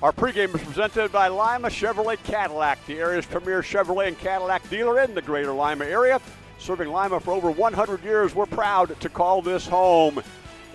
Our pregame is presented by Lima Chevrolet Cadillac, the area's premier Chevrolet and Cadillac dealer in the greater Lima area. Serving Lima for over 100 years, we're proud to call this home.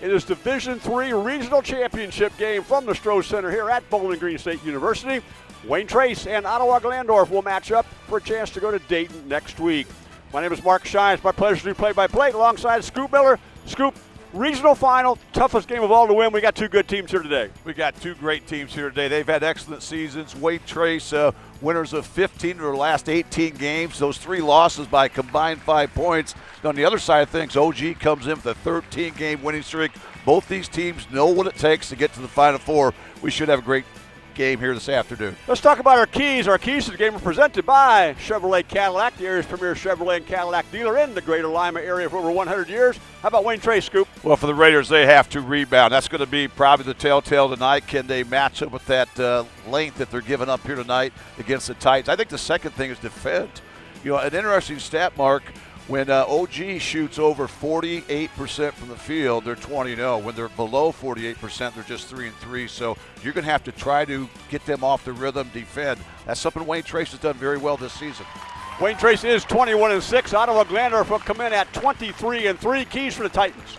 It is Division Three Regional Championship game from the Stroh Center here at Bowling Green State University. Wayne Trace and Ottawa Glandorf will match up for a chance to go to Dayton next week. My name is Mark Shines. My pleasure to do play-by-play alongside Scoop Miller. Scoop, regional final, toughest game of all to win. We got two good teams here today. We got two great teams here today. They've had excellent seasons. Wayne Trace, uh, winners of 15 of their last 18 games. Those three losses by combined five points. On the other side of things, OG comes in with a 13-game winning streak. Both these teams know what it takes to get to the Final Four. We should have a great game here this afternoon. Let's talk about our keys. Our keys to the game are presented by Chevrolet Cadillac, the area's premier Chevrolet and Cadillac dealer in the greater Lima area for over 100 years. How about Wayne Trace, Scoop? Well, for the Raiders, they have to rebound. That's going to be probably the telltale tonight. Can they match up with that uh, length that they're giving up here tonight against the Titans? I think the second thing is defend. You know, an interesting stat, Mark. When uh, OG shoots over 48% from the field, they're 20 0. When they're below 48%, they're just 3 and 3. So you're going to have to try to get them off the rhythm, defend. That's something Wayne Trace has done very well this season. Wayne Trace is 21 and 6. Ottawa Glandorf will come in at 23 and 3. Keys for the Titans.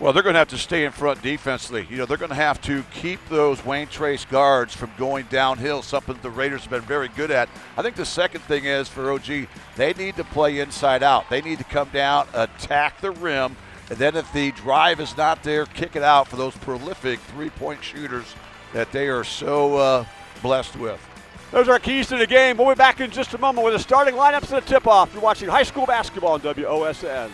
Well, they're going to have to stay in front defensively. You know, they're going to have to keep those Wayne Trace guards from going downhill, something the Raiders have been very good at. I think the second thing is for OG, they need to play inside out. They need to come down, attack the rim, and then if the drive is not there, kick it out for those prolific three point shooters that they are so uh, blessed with. Those are our keys to the game. We'll be back in just a moment with the starting lineups and the tip off. You're watching high school basketball on WOSN.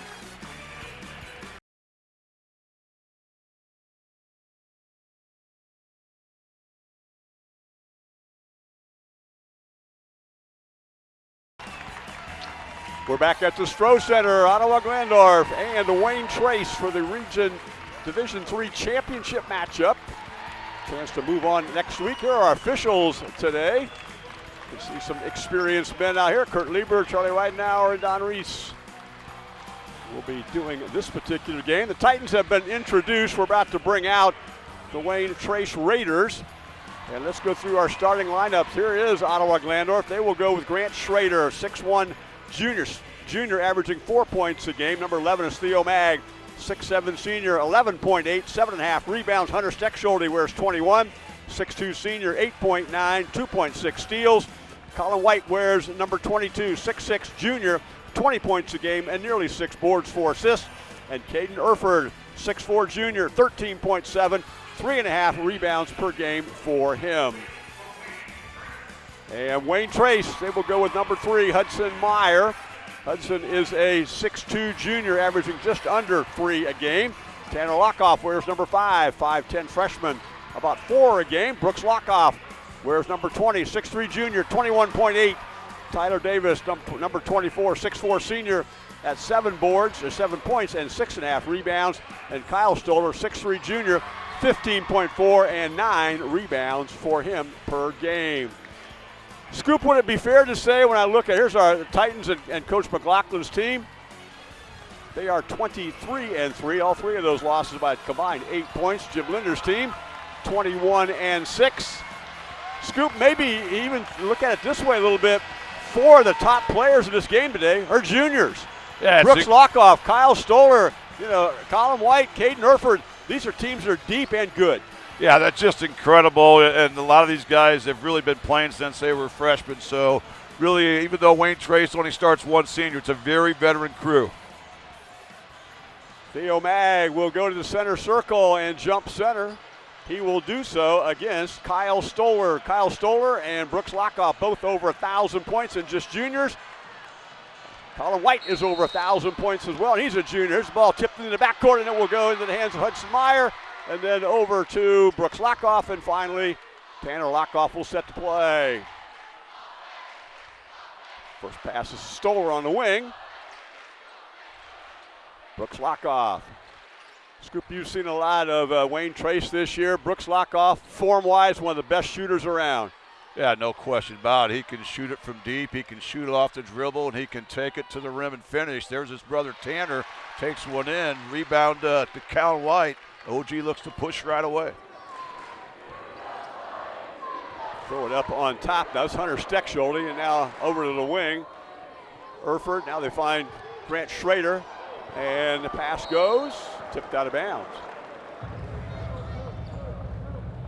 We're back at the Stroh Center, Ottawa Glandorf and Wayne Trace for the Region Division Three Championship matchup. Chance to move on next week. Here are our officials today. You see some experienced men out here. Kurt Lieber, Charlie Weidenauer, and Don Reese will be doing this particular game. The Titans have been introduced. We're about to bring out the Wayne Trace Raiders. And let's go through our starting lineups. Here is Ottawa Glandorf. They will go with Grant Schrader, 6'1 junior, junior averaging four points a game. Number 11 is Theo Mag, 6'7 senior, 11.8, 7.5 rebounds. Hunter Steckschulte wears 21, 6'2 senior, 8.9, 2.6 steals. Colin White wears number 22, 6'6 junior, 20 points a game and nearly six boards, four assists. And Caden Erford, 6'4 junior, 13.7, three and a half rebounds per game for him. And Wayne Trace, they will go with number three, Hudson Meyer. Hudson is a 6'2 junior, averaging just under three a game. Tanner Lockoff wears number five, 5'10 freshman, about four a game. Brooks Lockoff wears number 20, 6'3 junior, 21.8. Tyler Davis, number 24, 6'4 senior, at seven boards, or seven points, and six and a half rebounds. And Kyle Stoller, 6'3 junior, 15.4 and nine rebounds for him per game. Scoop, would it be fair to say when I look at here's our Titans and, and Coach McLaughlin's team? They are 23 and three. All three of those losses by combined eight points. Jim Linder's team, 21 and six. Scoop, maybe even look at it this way a little bit. Four of the top players in this game today are juniors. Yeah, Brooks Lockoff, Kyle Stoller, you know, Colin White, Caden Erford. These are teams that are deep and good. Yeah, that's just incredible. And a lot of these guys have really been playing since they were freshmen. So, really, even though Wayne Trace only starts one senior, it's a very veteran crew. Theo Mag will go to the center circle and jump center. He will do so against Kyle Stoller. Kyle Stoller and Brooks Lockoff both over a thousand points and just juniors. Colin White is over a thousand points as well, and he's a junior. The ball tipped into the backcourt, and it will go into the hands of Hudson Meyer. And then over to Brooks Lockoff, and finally, Tanner Lockoff will set the play. First pass is Stoller on the wing. Brooks Lockoff. Scoop, you've seen a lot of uh, Wayne Trace this year. Brooks Lockoff, form-wise, one of the best shooters around. Yeah, no question about it. He can shoot it from deep. He can shoot it off the dribble, and he can take it to the rim and finish. There's his brother Tanner, takes one in. Rebound uh, to Cal White. OG looks to push right away. Throw it up on top. That was Hunter Steckschulte, and now over to the wing. Erford. Now they find Grant Schrader, and the pass goes tipped out of bounds.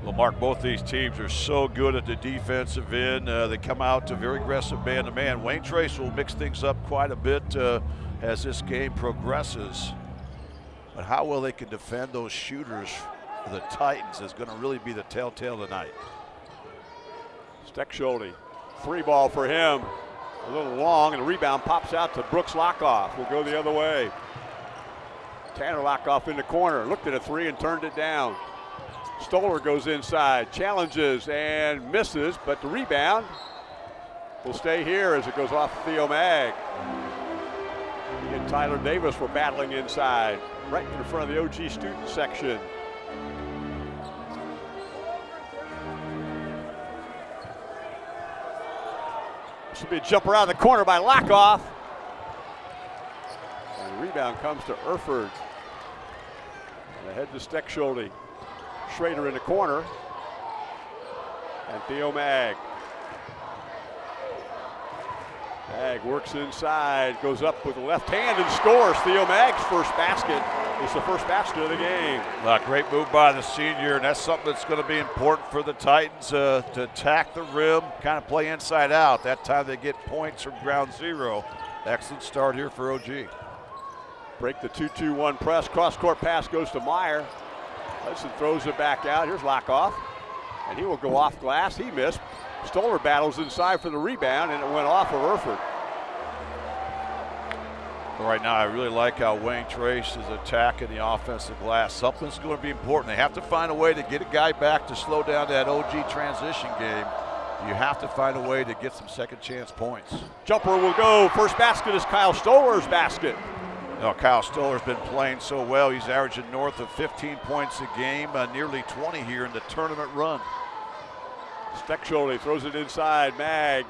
Well, Mark, both these teams are so good at the defensive end. Uh, they come out to very aggressive man-to-man. Wayne Trace will mix things up quite a bit uh, as this game progresses. But how well they can defend those shooters for the Titans is going to really be the telltale tonight. Steckschulte, three ball for him. A little long, and the rebound pops out to Brooks Lockoff. Will go the other way. Tanner Lockoff in the corner, looked at a three and turned it down. Stoller goes inside, challenges and misses, but the rebound will stay here as it goes off Theo Mag. And Tyler Davis were battling inside, right in front of the OG student section. This will be a jumper out of the corner by Lockoff. And the rebound comes to Erford. And ahead to Steckschulte. Schrader in the corner. And Theo Mag. Mag works inside, goes up with the left hand and scores. Theo Mag's first basket. It's the first basket of the game. Uh, great move by the senior, and that's something that's going to be important for the Titans uh, to attack the rim, kind of play inside out. That time they get points from ground zero. Excellent start here for OG. Break the 2 2 1 press. Cross court pass goes to Meyer. Hudson throws it back out. Here's Lockoff. And he will go off glass. He missed. Stoller battles inside for the rebound, and it went off of Erford. Right now, I really like how Wayne Trace is attacking the offensive glass. Something's going to be important. They have to find a way to get a guy back to slow down that OG transition game. You have to find a way to get some second chance points. Jumper will go. First basket is Kyle Stoller's basket. No, Kyle Stoller's been playing so well. He's averaging north of 15 points a game, uh, nearly 20 here in the tournament run. Steckschulte throws it inside. Mag.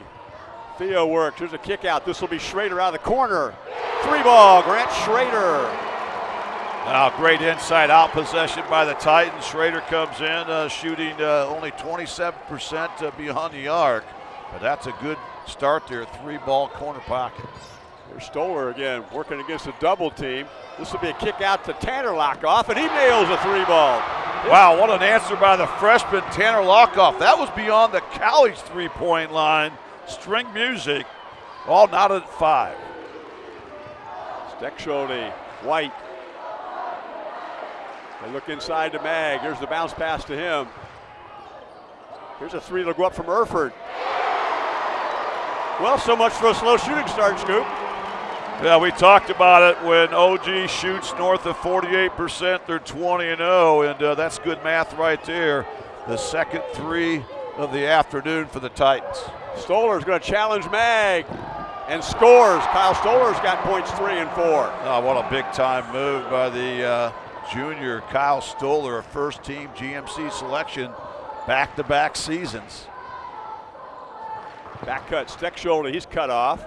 Theo works. Here's a kick out. This will be Schrader out of the corner. Three ball. Grant Schrader. Now, great inside out possession by the Titans. Schrader comes in uh, shooting uh, only 27% uh, beyond the arc, but that's a good start there. Three ball corner pocket. There's Stoller again working against a double team. This will be a kick out to Tanner Lockoff, and he nails a three ball. Wow, what an answer by the freshman Tanner Lockoff. That was beyond the college three point line. String music, all not at five. Steckschulte, White. They look inside to Mag. Here's the bounce pass to him. Here's a three that'll go up from Erford. Well, so much for a slow shooting start, Scoop. Yeah, we talked about it when OG shoots north of 48%, they're 20 and 0, and uh, that's good math right there. The second three of the afternoon for the Titans. Stoller's going to challenge Mag and scores. Kyle Stoller's got points three and four. Oh, what a big time move by the uh, junior Kyle Stoller, a first team GMC selection, back to back seasons. Back cut, Steckschulte, he's cut off.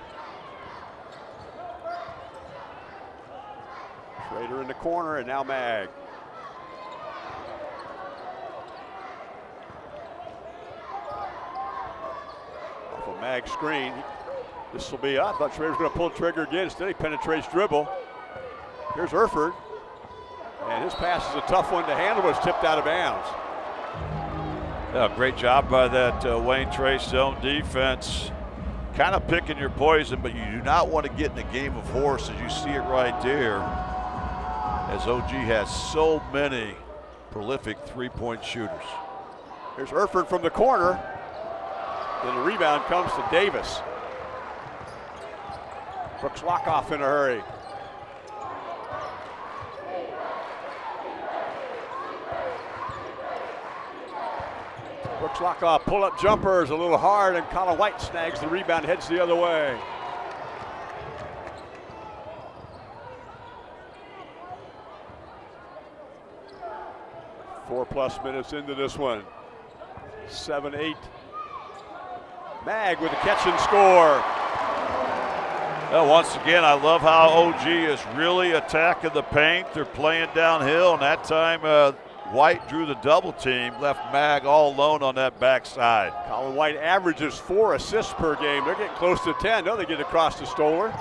Schrader in the corner, and now Mag. Off a Mag screen. This will be. I thought Schrader's going to pull the trigger again. Instead, he penetrates dribble. Here's Erford. And his pass is a tough one to handle, but it's tipped out of bounds. Yeah, great job by that uh, Wayne Trace zone defense. Kind of picking your poison, but you do not want to get in a game of horse as you see it right there. As OG has so many prolific three-point shooters. Here's Erford from the corner. Then the rebound comes to Davis. Brooks Lockoff in a hurry. Brooks Lockoff pull up jumper is a little hard, and Colin White snags the rebound, heads the other way. Four plus minutes into this one. Seven, eight. Mag with a catch and score. Well, once again, I love how OG is really attacking the paint. They're playing downhill, and that time uh, White drew the double team, left Mag all alone on that backside. Colin White averages four assists per game. They're getting close to 10. No, they get across to Stoller.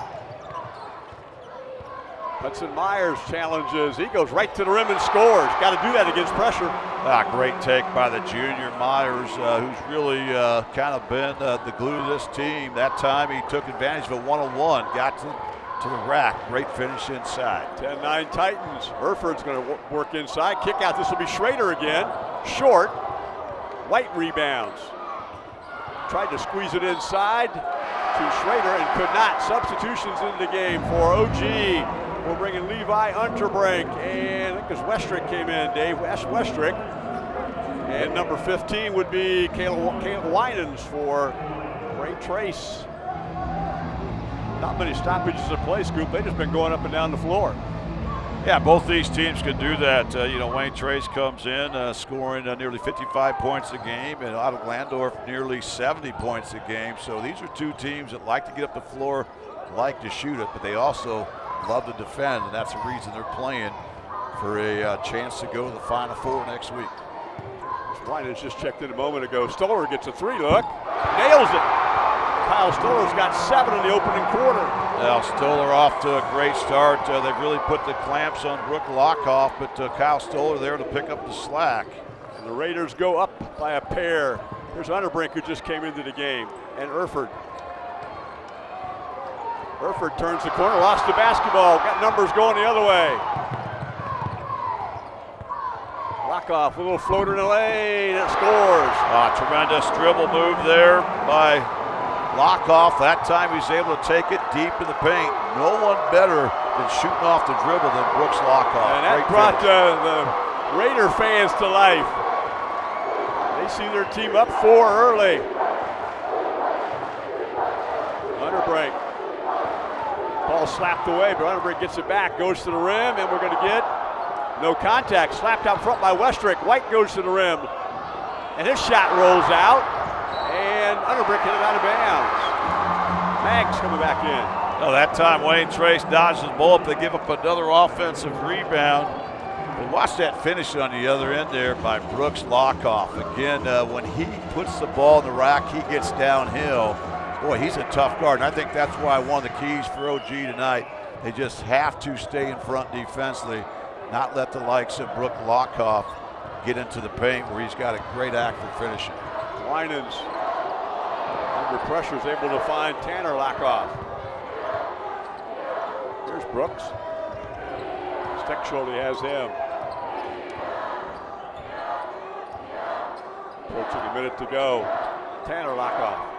Hudson Myers challenges. He goes right to the rim and scores. Got to do that against pressure. Ah, great take by the junior Myers, uh, who's really uh, kind of been uh, the glue to this team. That time he took advantage of a one-on-one, got to, to the rack. Great finish inside. 10-9 Titans. Herford's going to work inside. Kick out. This will be Schrader again. Short. White rebounds. Tried to squeeze it inside to Schrader and could not. Substitutions in the game for OG. We're bringing Levi Unterbrink, and I think because Westrick came in, Dave West Westrick. And number 15 would be Caleb, Caleb Winans for Wayne Trace. Not many stoppages in play, Scoop. They've just been going up and down the floor. Yeah, both these teams can do that. Uh, you know, Wayne Trace comes in uh, scoring uh, nearly 55 points a game, and Ottawa Glandorf nearly 70 points a game. So these are two teams that like to get up the floor, like to shoot it, but they also love to defend, and that's the reason they're playing for a uh, chance to go to the Final Four next week. Ryan has just checked in a moment ago. Stoller gets a three look, nails it. Kyle Stoller's got seven in the opening quarter. Now Stoller off to a great start. Uh, they've really put the clamps on Brooke Lockoff, but uh, Kyle Stoller there to pick up the slack. And the Raiders go up by a pair. Here's Unterbrink who just came into the game, and Erford Herford turns the corner, lost the basketball, got numbers going the other way. Lockoff, a little floater in the lane, it scores. Ah, tremendous dribble move there by Lockoff. That time he's able to take it deep in the paint. No one better than shooting off the dribble than Brooks Lockoff. And that Great brought uh, the Raider fans to life. They see their team up four early. Unterbrink. Ball slapped away, Unterbrink gets it back, goes to the rim, and we're going to get no contact. Slapped out front by Westrick. White goes to the rim, and his shot rolls out, and Unterbrink hit it out of bounds. Mags coming back in. Oh, that time Wayne Trace dodges the ball up. They give up another offensive rebound. But watch that finish on the other end there by Brooks Lockoff. Again, uh, when he puts the ball in the rack, he gets downhill boy, he's a tough guard. And I think that's why one of the keys for OG tonight. They just have to stay in front defensively, not let the likes of Brooke Lockoff get into the paint where he's got a great act for finishing. Winans under pressure is able to find Tanner Lockoff. Here's Brooks. Steckschulte has him. Approaching a minute to go. Tanner Lockoff.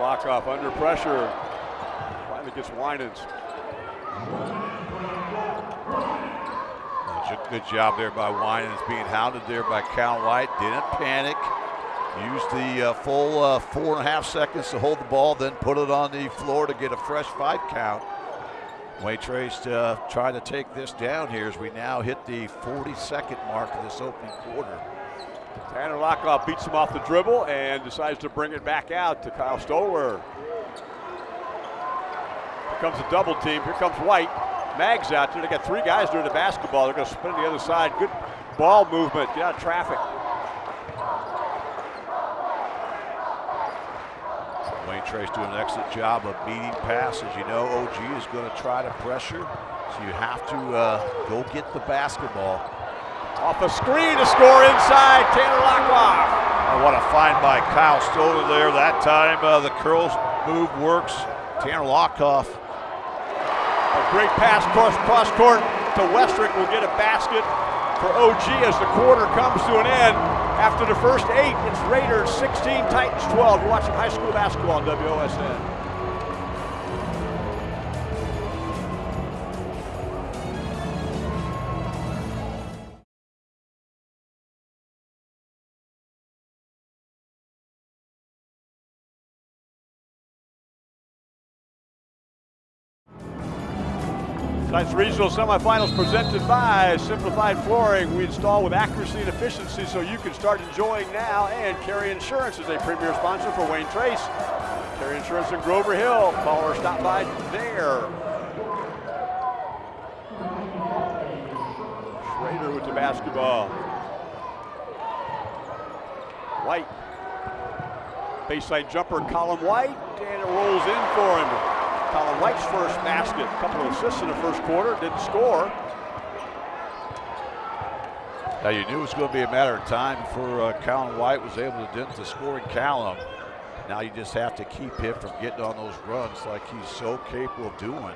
Lockoff under pressure. Finally gets Winans. Good job there by Winans, being hounded there by Cal White. Didn't panic. Used the uh, full uh, four and a half seconds to hold the ball, then put it on the floor to get a fresh five count. Wayne Trace uh, trying to take this down here as we now hit the 42nd mark of this opening quarter. Tanner Lockoff beats him off the dribble and decides to bring it back out to Kyle Stoller. Here comes a double team. Here comes White. Mags out there. They got three guys doing the basketball. They're going to spin the other side. Good ball movement. Get out of traffic. Wayne Trace doing an excellent job of beating passes. You know, OG is going to try to pressure, so you have to uh, go get the basketball. Off a screen to score inside, Tanner Lockoff. Oh, what a find by Kyle Stoller there. That time uh, the curls move works. Tanner Lockoff. A great pass cross, cross court to Westrick will get a basket for OG as the quarter comes to an end. After the first eight, it's Raiders 16, Titans 12. You're watching high school basketball on WOSN. Conference Regional Semifinals presented by Simplified Flooring. We install with accuracy and efficiency so you can start enjoying now. And Carry Insurance is a premier sponsor for Wayne Trace. Carry Insurance in Grover Hill. Call or stop by there. Schrader with the basketball. White. Baseline jumper, Colin White, and it rolls in for him. Colin White's first basket. A couple of assists in the first quarter, didn't score. Now you knew it was going to be a matter of time before uh, Colin White was able to dent the scoring column. Now you just have to keep him from getting on those runs like he's so capable of doing.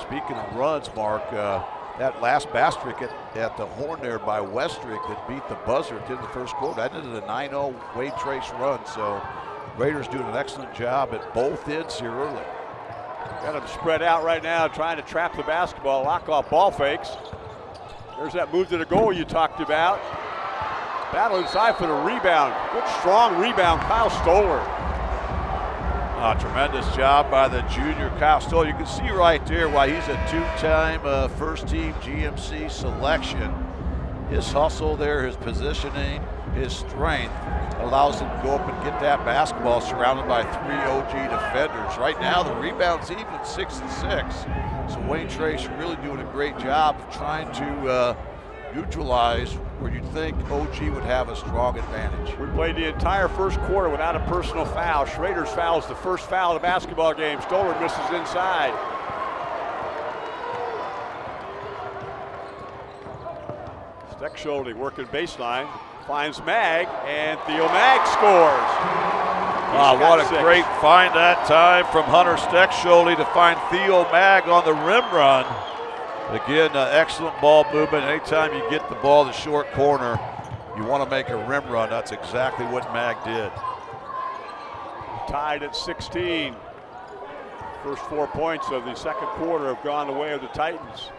Speaking of runs, Mark, uh, that last basket at, at, the horn there by Westrick that beat the buzzer of the first quarter, that ended a 9-0 Wayne Trace run. So Raiders doing an excellent job at both ends here early. Got them spread out right now, trying to trap the basketball. Lock off ball fakes. There's that move to the goal you talked about. Battle inside for the rebound. Good strong rebound, Kyle Stoller. Uh, tremendous job by the junior Kyle Stoller. You can see right there why he's a two-time uh, first-team GMC selection. His hustle there, his positioning, his strength allows him to go up and get that basketball surrounded by three OG defenders. Right now, the rebound's even six and six. So Wayne Trace really doing a great job of trying to uh, neutralize where you'd think OG would have a strong advantage. We played the entire first quarter without a personal foul. Schrader's foul is the first foul of the basketball game. Stoller misses inside. Steckschulte working baseline, finds Mag, and Theo Mag scores. Ah, what a six. great find that time from Hunter Steckschulte to find Theo Mag on the rim run. Again, uh, excellent ball movement. Anytime you get the ball the short corner, you want to make a rim run. That's exactly what Mag did. Tied at 16. First four points of the second quarter have gone the way of the Titans.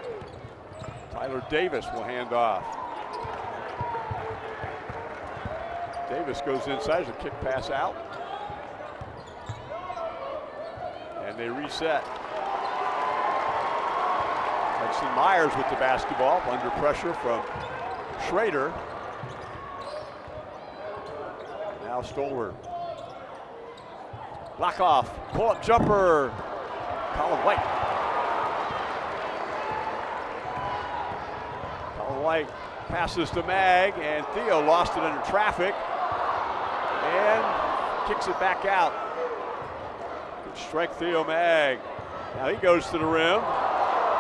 Tyler Davis will hand off. Davis goes inside, a kick pass out. And they reset. Hudson Myers with the basketball under pressure from Schrader. Now Stoller. Lock off, pull up jumper. Colin White. Colin White passes to Mag, and Theo lost it under traffic and kicks it back out. Good strike Theo Mag. Now he goes to the rim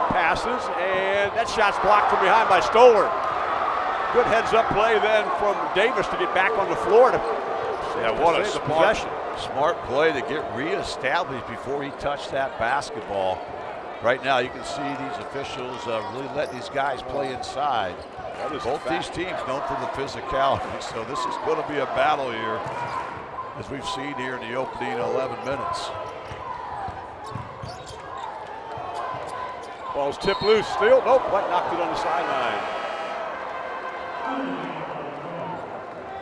passes, and that shot's blocked from behind by Stoller. Good heads up play then from Davis to get back on the floor to yeah, what a smart, smart play to get reestablished before he touched that basketball. Right now, you can see these officials uh, really let these guys play inside. Both these teams known for the physicality, so this is going to be a battle here, as we've seen here in the opening 11 minutes. Ball's tipped loose. Still, nope, White knocked it on the sideline.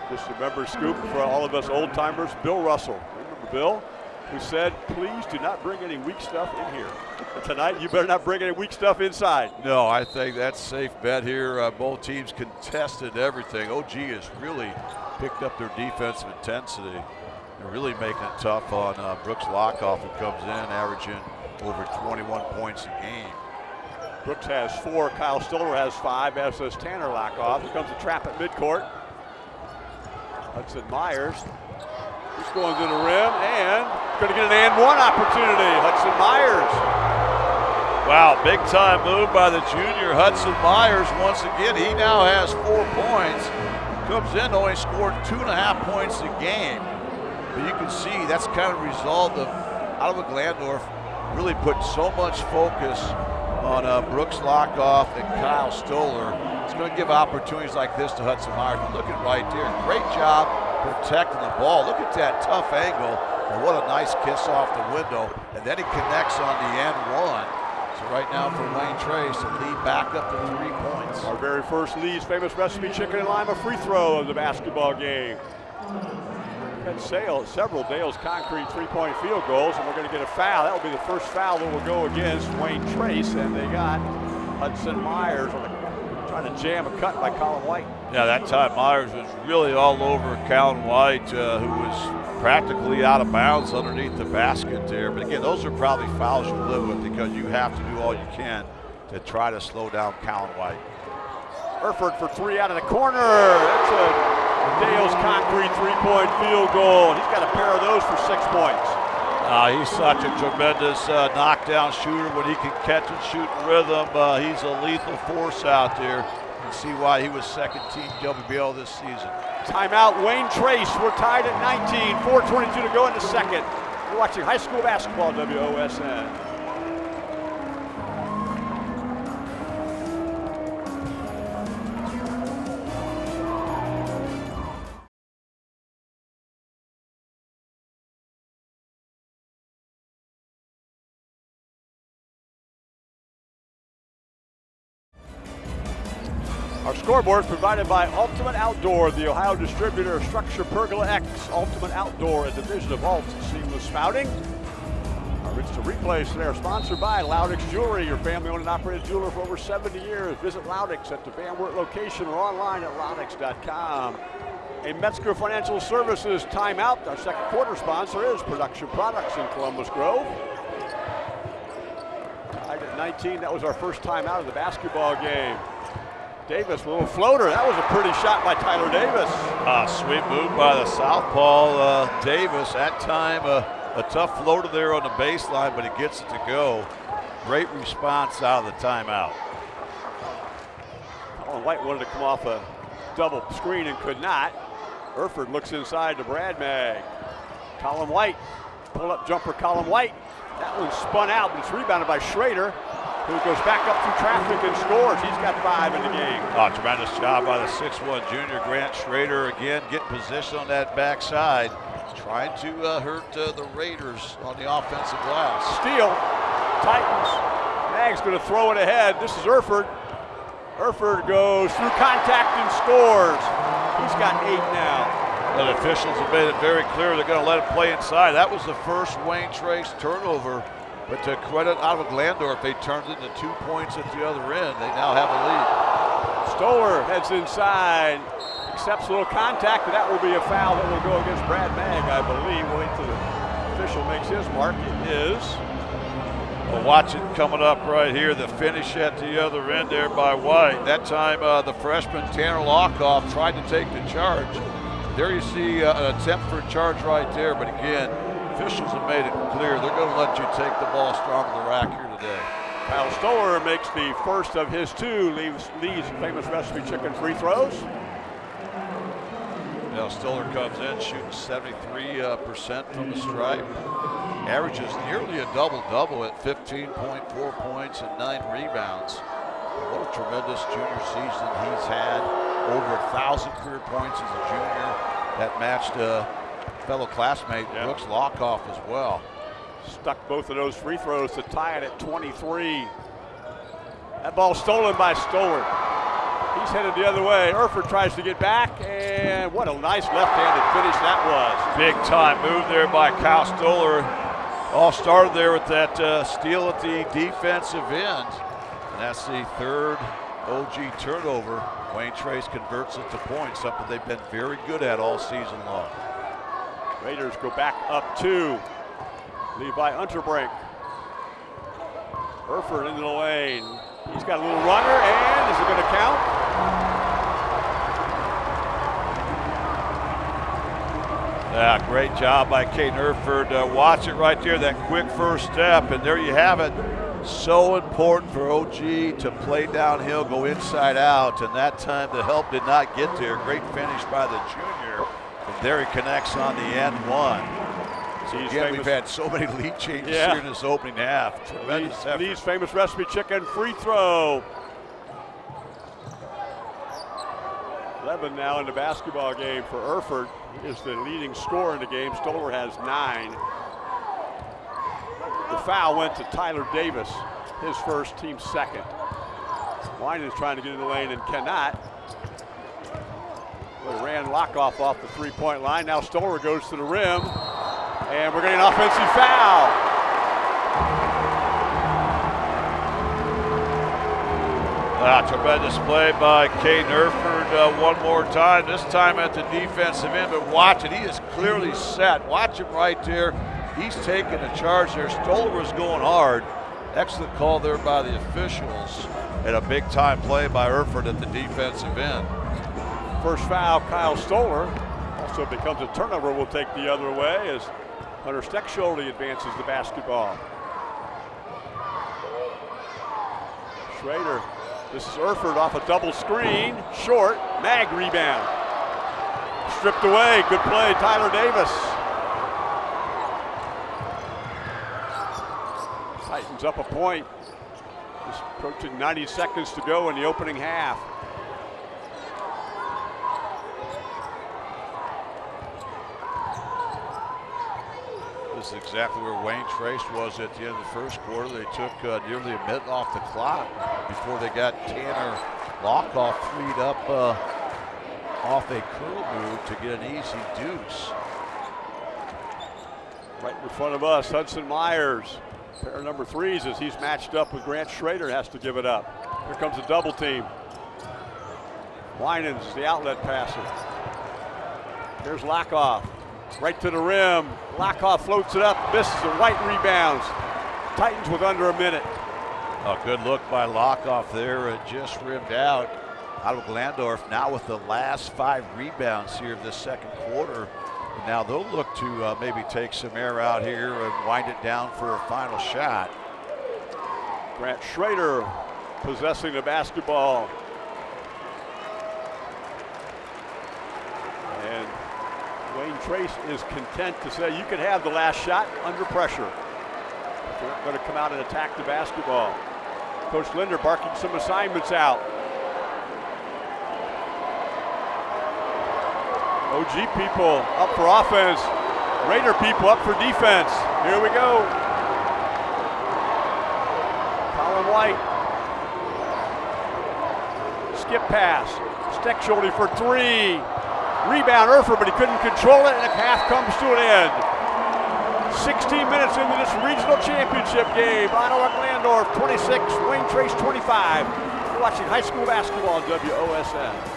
Just remember, Scoop, for all of us old timers, Bill Russell. Remember Bill? Who said, please do not bring any weak stuff in here. Tonight, you better not bring any weak stuff inside. No, I think that's safe bet here. Uh, both teams contested everything. OG has really picked up their defensive intensity and really making it tough on uh, Brooks Lockoff, who comes in averaging over 21 points a game. Brooks has four. Kyle Stoller has five, as does Tanner Lockoff. Here comes a trap at midcourt. Hudson Myers. He's going to the rim and going to get an and one opportunity. Hudson Myers. Wow, big time move by the junior Hudson Myers. Once again, he now has four points. Comes in only scored two and a half points a game. But you can see that's kind of result of Ottawa Glandorf really put so much focus on uh, Brooks Lockoff and Kyle Stoller. It's going to give opportunities like this to Hudson Myers. Look at right there. Great job protecting the ball. Look at that tough angle. And what a nice kiss off the window. And then he connects on the end one. So right now for Wayne Trace to lead back up to three points. Our very first Lee's famous recipe chicken and lima free throw of the basketball game had several Dale's concrete three-point field goals, and we're going to get a foul. That will be the first foul that will go against Wayne Trace, and they got Hudson Myers trying to jam a cut by Colin White. Yeah, that time Myers was really all over Colin White, uh, who was practically out of bounds underneath the basket there. But again, those are probably fouls you live with because you have to do all you can to try to slow down Colin White. Erford for three out of the corner. That's a Dale's concrete three-point field goal. He's got a pair of those for six points. Uh, he's such a tremendous uh, knockdown shooter when he can catch and shoot in rhythm. Uh, he's a lethal force out there. Can see why he was second team WBL this season. Timeout, Wayne Trace. We're tied at 19, 4.22 to go in the second. You're watching high school basketball, WOSN. Scoreboard provided by Ultimate Outdoor, the Ohio distributor of StruXure Pergola X. Ultimate Outdoor, a division of Alt Seamless Spouting. Our It's to Replace today are sponsored by Loudix Jewelry, your family-owned and operated jeweler for over 70 years. Visit Loudix at the Van Wert location or online at loudix.com. A Metzger Financial Services timeout. Our second quarter sponsor is Production Products in Columbus Grove. Tied at 19, that was our first time out of the basketball game. Davis, a little floater. That was a pretty shot by Tyler Davis. Uh, sweet move by the southpaw uh, Davis. That time, uh, a tough floater there on the baseline, but he gets it to go. Great response out of the timeout. Colin White wanted to come off a double screen and could not. Erford looks inside to Brad Mag. Colin White, pull up jumper Colin White. That one spun out, but it's rebounded by Schrader who goes back up through traffic and scores. He's got five in the game. Oh, tremendous job by the 6'1 junior Grant Schrader. Again, getting position on that backside. Trying to uh, hurt uh, the Raiders on the offensive glass. Steal. Titans. Mag's going to throw it ahead. This is Erford. Erford goes through contact and scores. He's got eight now. The officials have made it very clear they're going to let him play inside. That was the first Wayne Trace turnover but to credit Ottawa Glandorf, they turned it into two points at the other end. They now have a lead. Stoller heads inside, accepts a little contact, and that will be a foul that will go against Brad Mag, I believe. Wait till the official makes his mark. It is. Well, watch it coming up right here. The finish at the other end there by White. That time, uh, the freshman Tanner Lockoff tried to take the charge. There you see uh, an attempt for a charge right there, but again, officials have made it clear they're going to let you take the ball strong to the rack here today. Kyle Stoller makes the first of his two leaves, leaves famous recipe chicken free throws. Now Stoller comes in shooting 73% uh, from the stripe. Averages nearly a double-double at 15.4 points and nine rebounds. What a tremendous junior season he's had. Over a thousand career points as a junior. That matched uh, fellow classmate yeah. Brooks Lockoff as well. Stuck both of those free throws to tie it at 23. That ball stolen by Stoller. He's headed the other way. Erford tries to get back, and what a nice left-handed finish that was. Big time move there by Kyle Stoller. All started there with that uh, steal at the defensive end. And that's the third OG turnover. Wayne Trace converts it to points, something they've been very good at all season long. Raiders go back up two. Levi Unterbrink. Erford into the lane. He's got a little runner, and is it going to count? Yeah, great job by Caden Erford. Uh, watch it right there, that quick first step, and there you have it. So important for OG to play downhill, go inside out, and that time the help did not get there. Great finish by the junior. There he connects on the end one. So again, we've had so many lead changes yeah. here in this opening half. Tremendous Lee's, Lee's famous recipe chicken free throw. 11 now in the basketball game for Erford. Is the leading scorer in the game. Stoller has nine. The foul went to Tyler Davis, his first, team second. Wine is trying to get in the lane and cannot. They ran Lockoff off the three-point line. Now Stoller goes to the rim, and we're getting an offensive foul. Ah, tremendous play by Caden Erford uh, one more time, this time at the defensive end, but watch it, he is clearly set. Watch him right there. He's taking the charge there. Stoller was going hard. Excellent call there by the officials. and a big time play by Erford at the defensive end. First foul, Kyle Stoller. Also becomes a turnover. We'll take the other way as Hunter Steckschulte advances the basketball. Schrader. This is Erford off a double screen. Short. Mag rebound. Stripped away. Good play, Tyler Davis. Titans up a point. Just approaching 90 seconds to go in the opening half. Exactly where Wayne Trace was at the end of the first quarter. They took uh, nearly a minute off the clock before they got Tanner Lockoff freed up uh, off a curl move to get an easy deuce. Right in front of us, Hudson Myers. Pair number threes as he's matched up with Grant Schrader has to give it up. Here comes a double team. Winans is the outlet passer. Here's Lockoff. Right to the rim. Lockoff floats it up, misses and White rebounds. Titans with under a minute. A good look by Lockoff there. It just rimmed out. Of Glandorf now with the last five rebounds here of this second quarter. Now they'll look to uh, maybe take some air out here and wind it down for a final shot. Grant Schrader possessing the basketball. And Wayne Trace is content to say you can have the last shot under pressure. They're not going to come out and attack the basketball. Coach Linder barking some assignments out. OG people up for offense. Raider people up for defense. Here we go. Colin White. Skip pass. Steckschulte for three. Rebound Erford, but he couldn't control it, and the half comes to an end. 16 minutes into this regional championship game. Ottawa Glandorf 26, Wayne Trace 25. You're watching high school basketball on WOSN.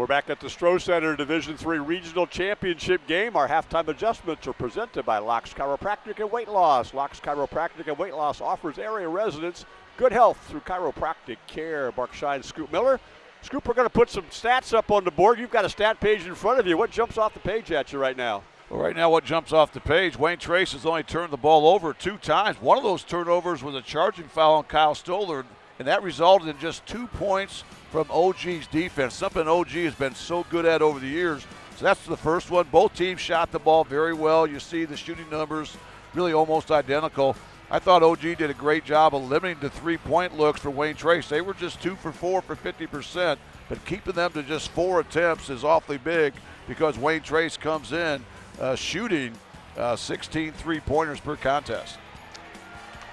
We're back at the Stroh Center Division Three Regional Championship game. Our halftime adjustments are presented by Locks Chiropractic and Weight Loss. Locks Chiropractic and Weight Loss offers area residents good health through chiropractic care. Mark Shine, Scoop Miller. Scoop, we're going to put some stats up on the board. You've got a stat page in front of you. What jumps off the page at you right now? Well, right now, what jumps off the page, Wayne Trace has only turned the ball over two times. One of those turnovers was a charging foul on Kyle Stoller, and that resulted in just two points from OG's defense, something OG has been so good at over the years. So that's the first one. Both teams shot the ball very well. You see the shooting numbers really almost identical. I thought OG did a great job of limiting the three point looks for Wayne Trace. They were just two for four for 50%, but keeping them to just four attempts is awfully big because Wayne Trace comes in uh, shooting uh, 16 three pointers per contest.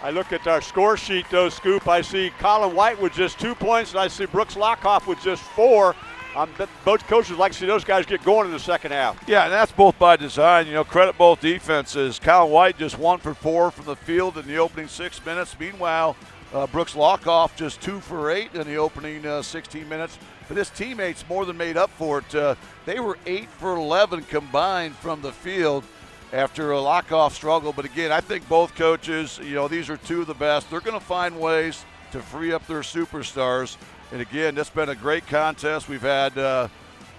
I look at our score sheet, though, Scoop. I see Colin White with just two points, and I see Brooks Lockoff with just four. Um, both coaches like to see those guys get going in the second half. Yeah, and that's both by design. You know, credit both defenses. Colin White just one for four from the field in the opening six minutes. Meanwhile, uh, Brooks Lockoff just two for eight in the opening uh, 16 minutes. But his teammates more than made up for it. Uh, they were eight for 11 combined from the field after a Lockoff struggle. But again, I think both coaches, you know, these are two of the best. They're going to find ways to free up their superstars. And again, this has been a great contest. We've had uh,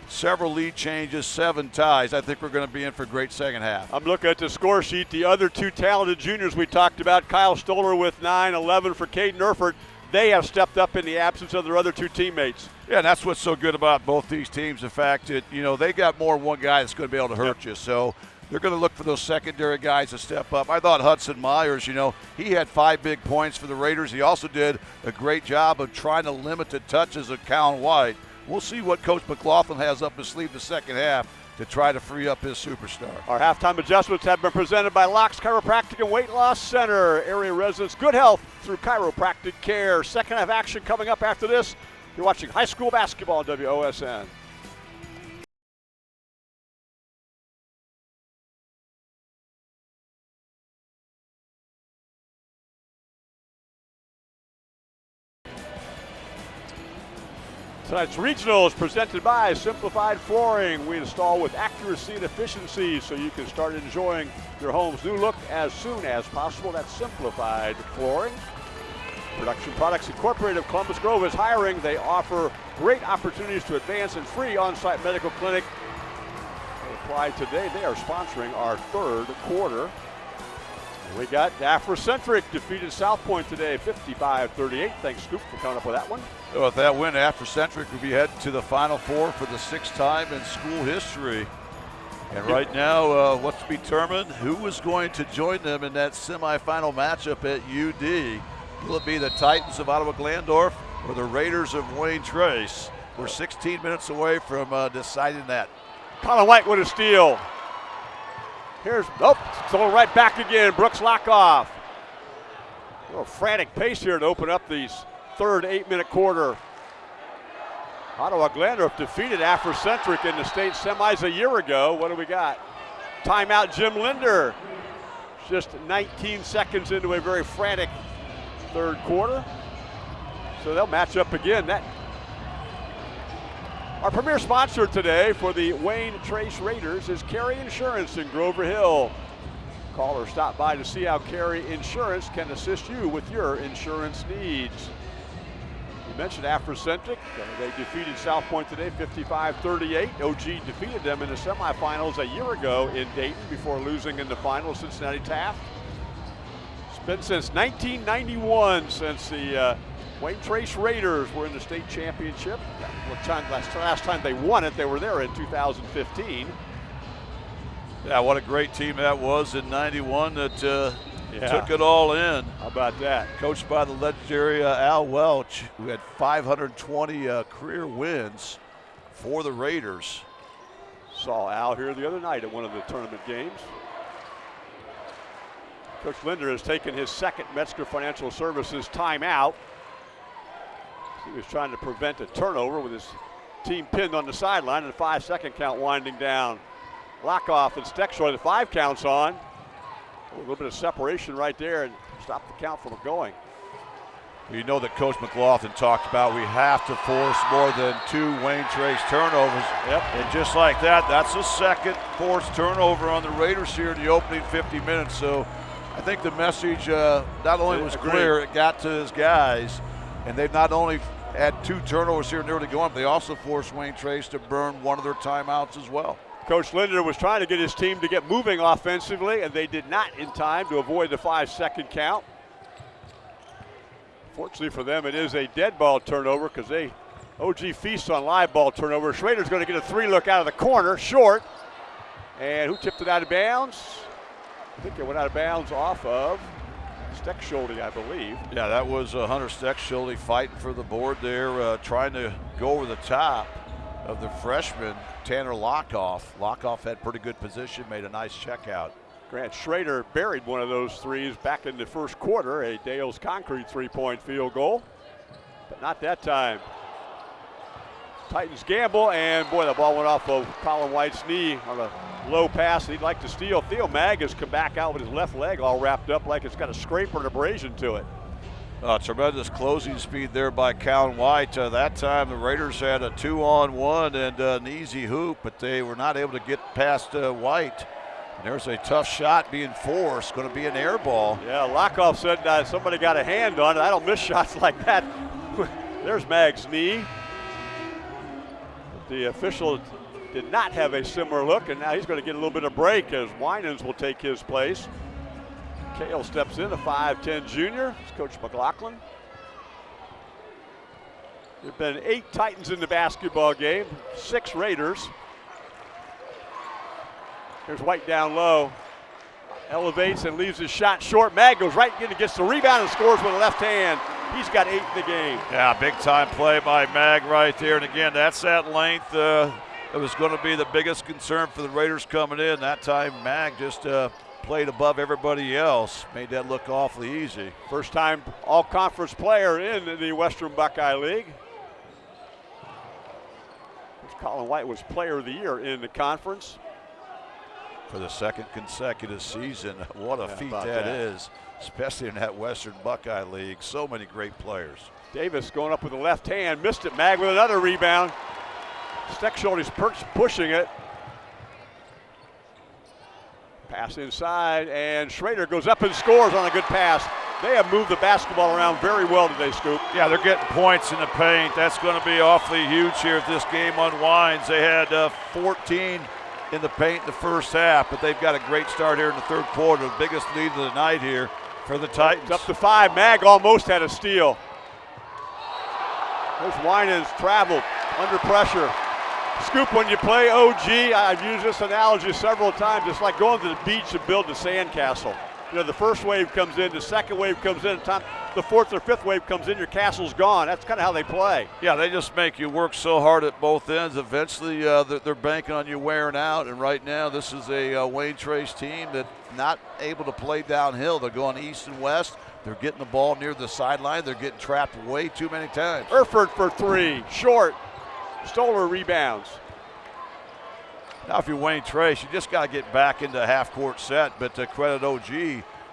several lead changes, seven ties. I think we're going to be in for a great second half. I'm looking at the score sheet. The other two talented juniors we talked about, Kyle Stoller with 9, 11 for Caden Erford. They have stepped up in the absence of their other two teammates. Yeah, and that's what's so good about both these teams. The fact that, you know, they got more one guy that's going to be able to hurt yep. you. So they're going to look for those secondary guys to step up. I thought Hudson Myers, you know, he had five big points for the Raiders. He also did a great job of trying to limit the touches of Colin White. We'll see what Coach McLaughlin has up his sleeve the second half to try to free up his superstar. Our halftime adjustments have been presented by Locks Chiropractic and Weight Loss Center. Area residents, good health through chiropractic care. Second half action coming up after this. You're watching high school basketball on WOSN. Tonight's regional is presented by Simplified Flooring. We install with accuracy and efficiency so you can start enjoying your home's new look as soon as possible. That's Simplified Flooring. Production Products Incorporated of Columbus Grove is hiring. They offer great opportunities to advance and free on-site medical clinic. Apply today. They are sponsoring our third quarter. We got Africentric defeated South Point today, 55-38. Thanks, Scoop, for coming up with that one. With that win, Africentric will be heading to the Final Four for the sixth time in school history. And right now, uh, what's determined? Who is going to join them in that semifinal matchup at UD? Will it be the Titans of Ottawa Glandorf or the Raiders of Wayne Trace? We're 16 minutes away from uh, deciding that. Colin White with a steal. Here's, nope, thrown right back again. Brooks Lockoff. A little frantic pace here to open up these third eight minute quarter. Ottawa Glandorf defeated Africentric in the state semis a year ago. What do we got? Timeout Jim Linder. Just 19 seconds into a very frantic third quarter. So they'll match up again. That our premier sponsor today for the Wayne Trace Raiders is Carey Insurance in Grover Hill. Call or stop by to see how Carey Insurance can assist you with your insurance needs. Mentioned Africentric. They defeated South Point today 55-38. OG defeated them in the semifinals a year ago in Dayton before losing in the final Cincinnati Taft. It's been since 1991 since the uh, Wayne Trace Raiders were in the state championship. Last, last time they won it, they were there in 2015. Yeah, what a great team that was in 91 that uh, yeah. took it all in. How about that? Coached by the legendary uh, Al Welch, who had 520 uh, career wins for the Raiders. Saw Al here the other night at one of the tournament games. Coach Linder has taken his second Metzger Financial Services timeout. He was trying to prevent a turnover with his team pinned on the sideline and a five second count winding down. Lockoff and Steckschulte, the five counts on. A little bit of separation right there and stop the count from going. You know that Coach McLaughlin talked about we have to force more than two Wayne Trace turnovers. Yep. And just like that, that's the second forced turnover on the Raiders here in the opening 50 minutes. So I think the message uh, not only was clear, it got to his guys, and they've not only had two turnovers here nearly going, but they also forced Wayne Trace to burn one of their timeouts as well. Coach Linder was trying to get his team to get moving offensively, and they did not in time to avoid the five second count. Fortunately for them, it is a dead ball turnover because they OG feasts on live ball turnover. Schrader's going to get a three look out of the corner, short. And who tipped it out of bounds? I think it went out of bounds off of Steckschulte, I believe. Yeah, that was uh, Hunter Steckschulte fighting for the board there, uh, trying to go over the top of the freshman, Tanner Lockoff. Lockoff had pretty good position, made a nice check out. Grant Schrader buried one of those threes back in the first quarter, a Dale's Concrete three-point field goal, but not that time. Titans gamble, and boy, the ball went off of Colin White's knee on a low pass. He'd like to steal. Theo Mag has come back out with his left leg all wrapped up like it's got a scrape or an abrasion to it. Uh, tremendous closing speed there by Colin White. Uh, that time the Raiders had a two-on-one and uh, an easy hoop, but they were not able to get past uh, White. And there's a tough shot being forced, going to be an air ball. Yeah, Lockoff said uh, somebody got a hand on it. I don't miss shots like that. there's Mag's knee. The official did not have a similar look, and now he's going to get a little bit of break as Winans will take his place. Kale steps in, a 5'10 junior. It's Coach McLaughlin. There have been eight Titans in the basketball game, six Raiders. Here's White down low. Elevates and leaves his shot short. Mag goes right in and gets the rebound and scores with a left hand. He's got eight in the game. Yeah, big time play by Mag right there. And again, that's that length. Uh, it was going to be the biggest concern for the Raiders coming in. That time, Mag just uh, played above everybody else, made that look awfully easy. First time all conference player in the Western Buckeye League. Colin White was player of the year in the conference. for the second consecutive season. What a Yeah, feat that that. is, especially in that Western Buckeye League. So many great players. Davis going up with the left hand, missed it. Mag with another rebound. Steckschulte perch pushing it. Pass inside, and Schrader goes up and scores on a good pass. They have moved the basketball around very well today, Scoop. Yeah, they're getting points in the paint. That's going to be awfully huge here if this game unwinds. They had uh, 14 in the paint in the first half, but they've got a great start here in the third quarter. The biggest lead of the night here for the Titans. It's up to five. Mag almost had a steal. There's Winans traveled under pressure. Scoop, when you play OG, I've used this analogy several times. It's like going to the beach and building a sandcastle. You know, the first wave comes in, the second wave comes in, the fourth or fifth wave comes in, your castle's gone. That's kind of how they play. Yeah, they just make you work so hard at both ends. Eventually, uh, they're, they're banking on you wearing out. And right now, this is a uh, Wayne Trace team that not able to play downhill. They're going east and west. They're getting the ball near the sideline. They're getting trapped way too many times. Erford for three, short. Stoller rebounds. Now, if you're Wayne Trace, you just got to get back into a half court set. But to credit OG,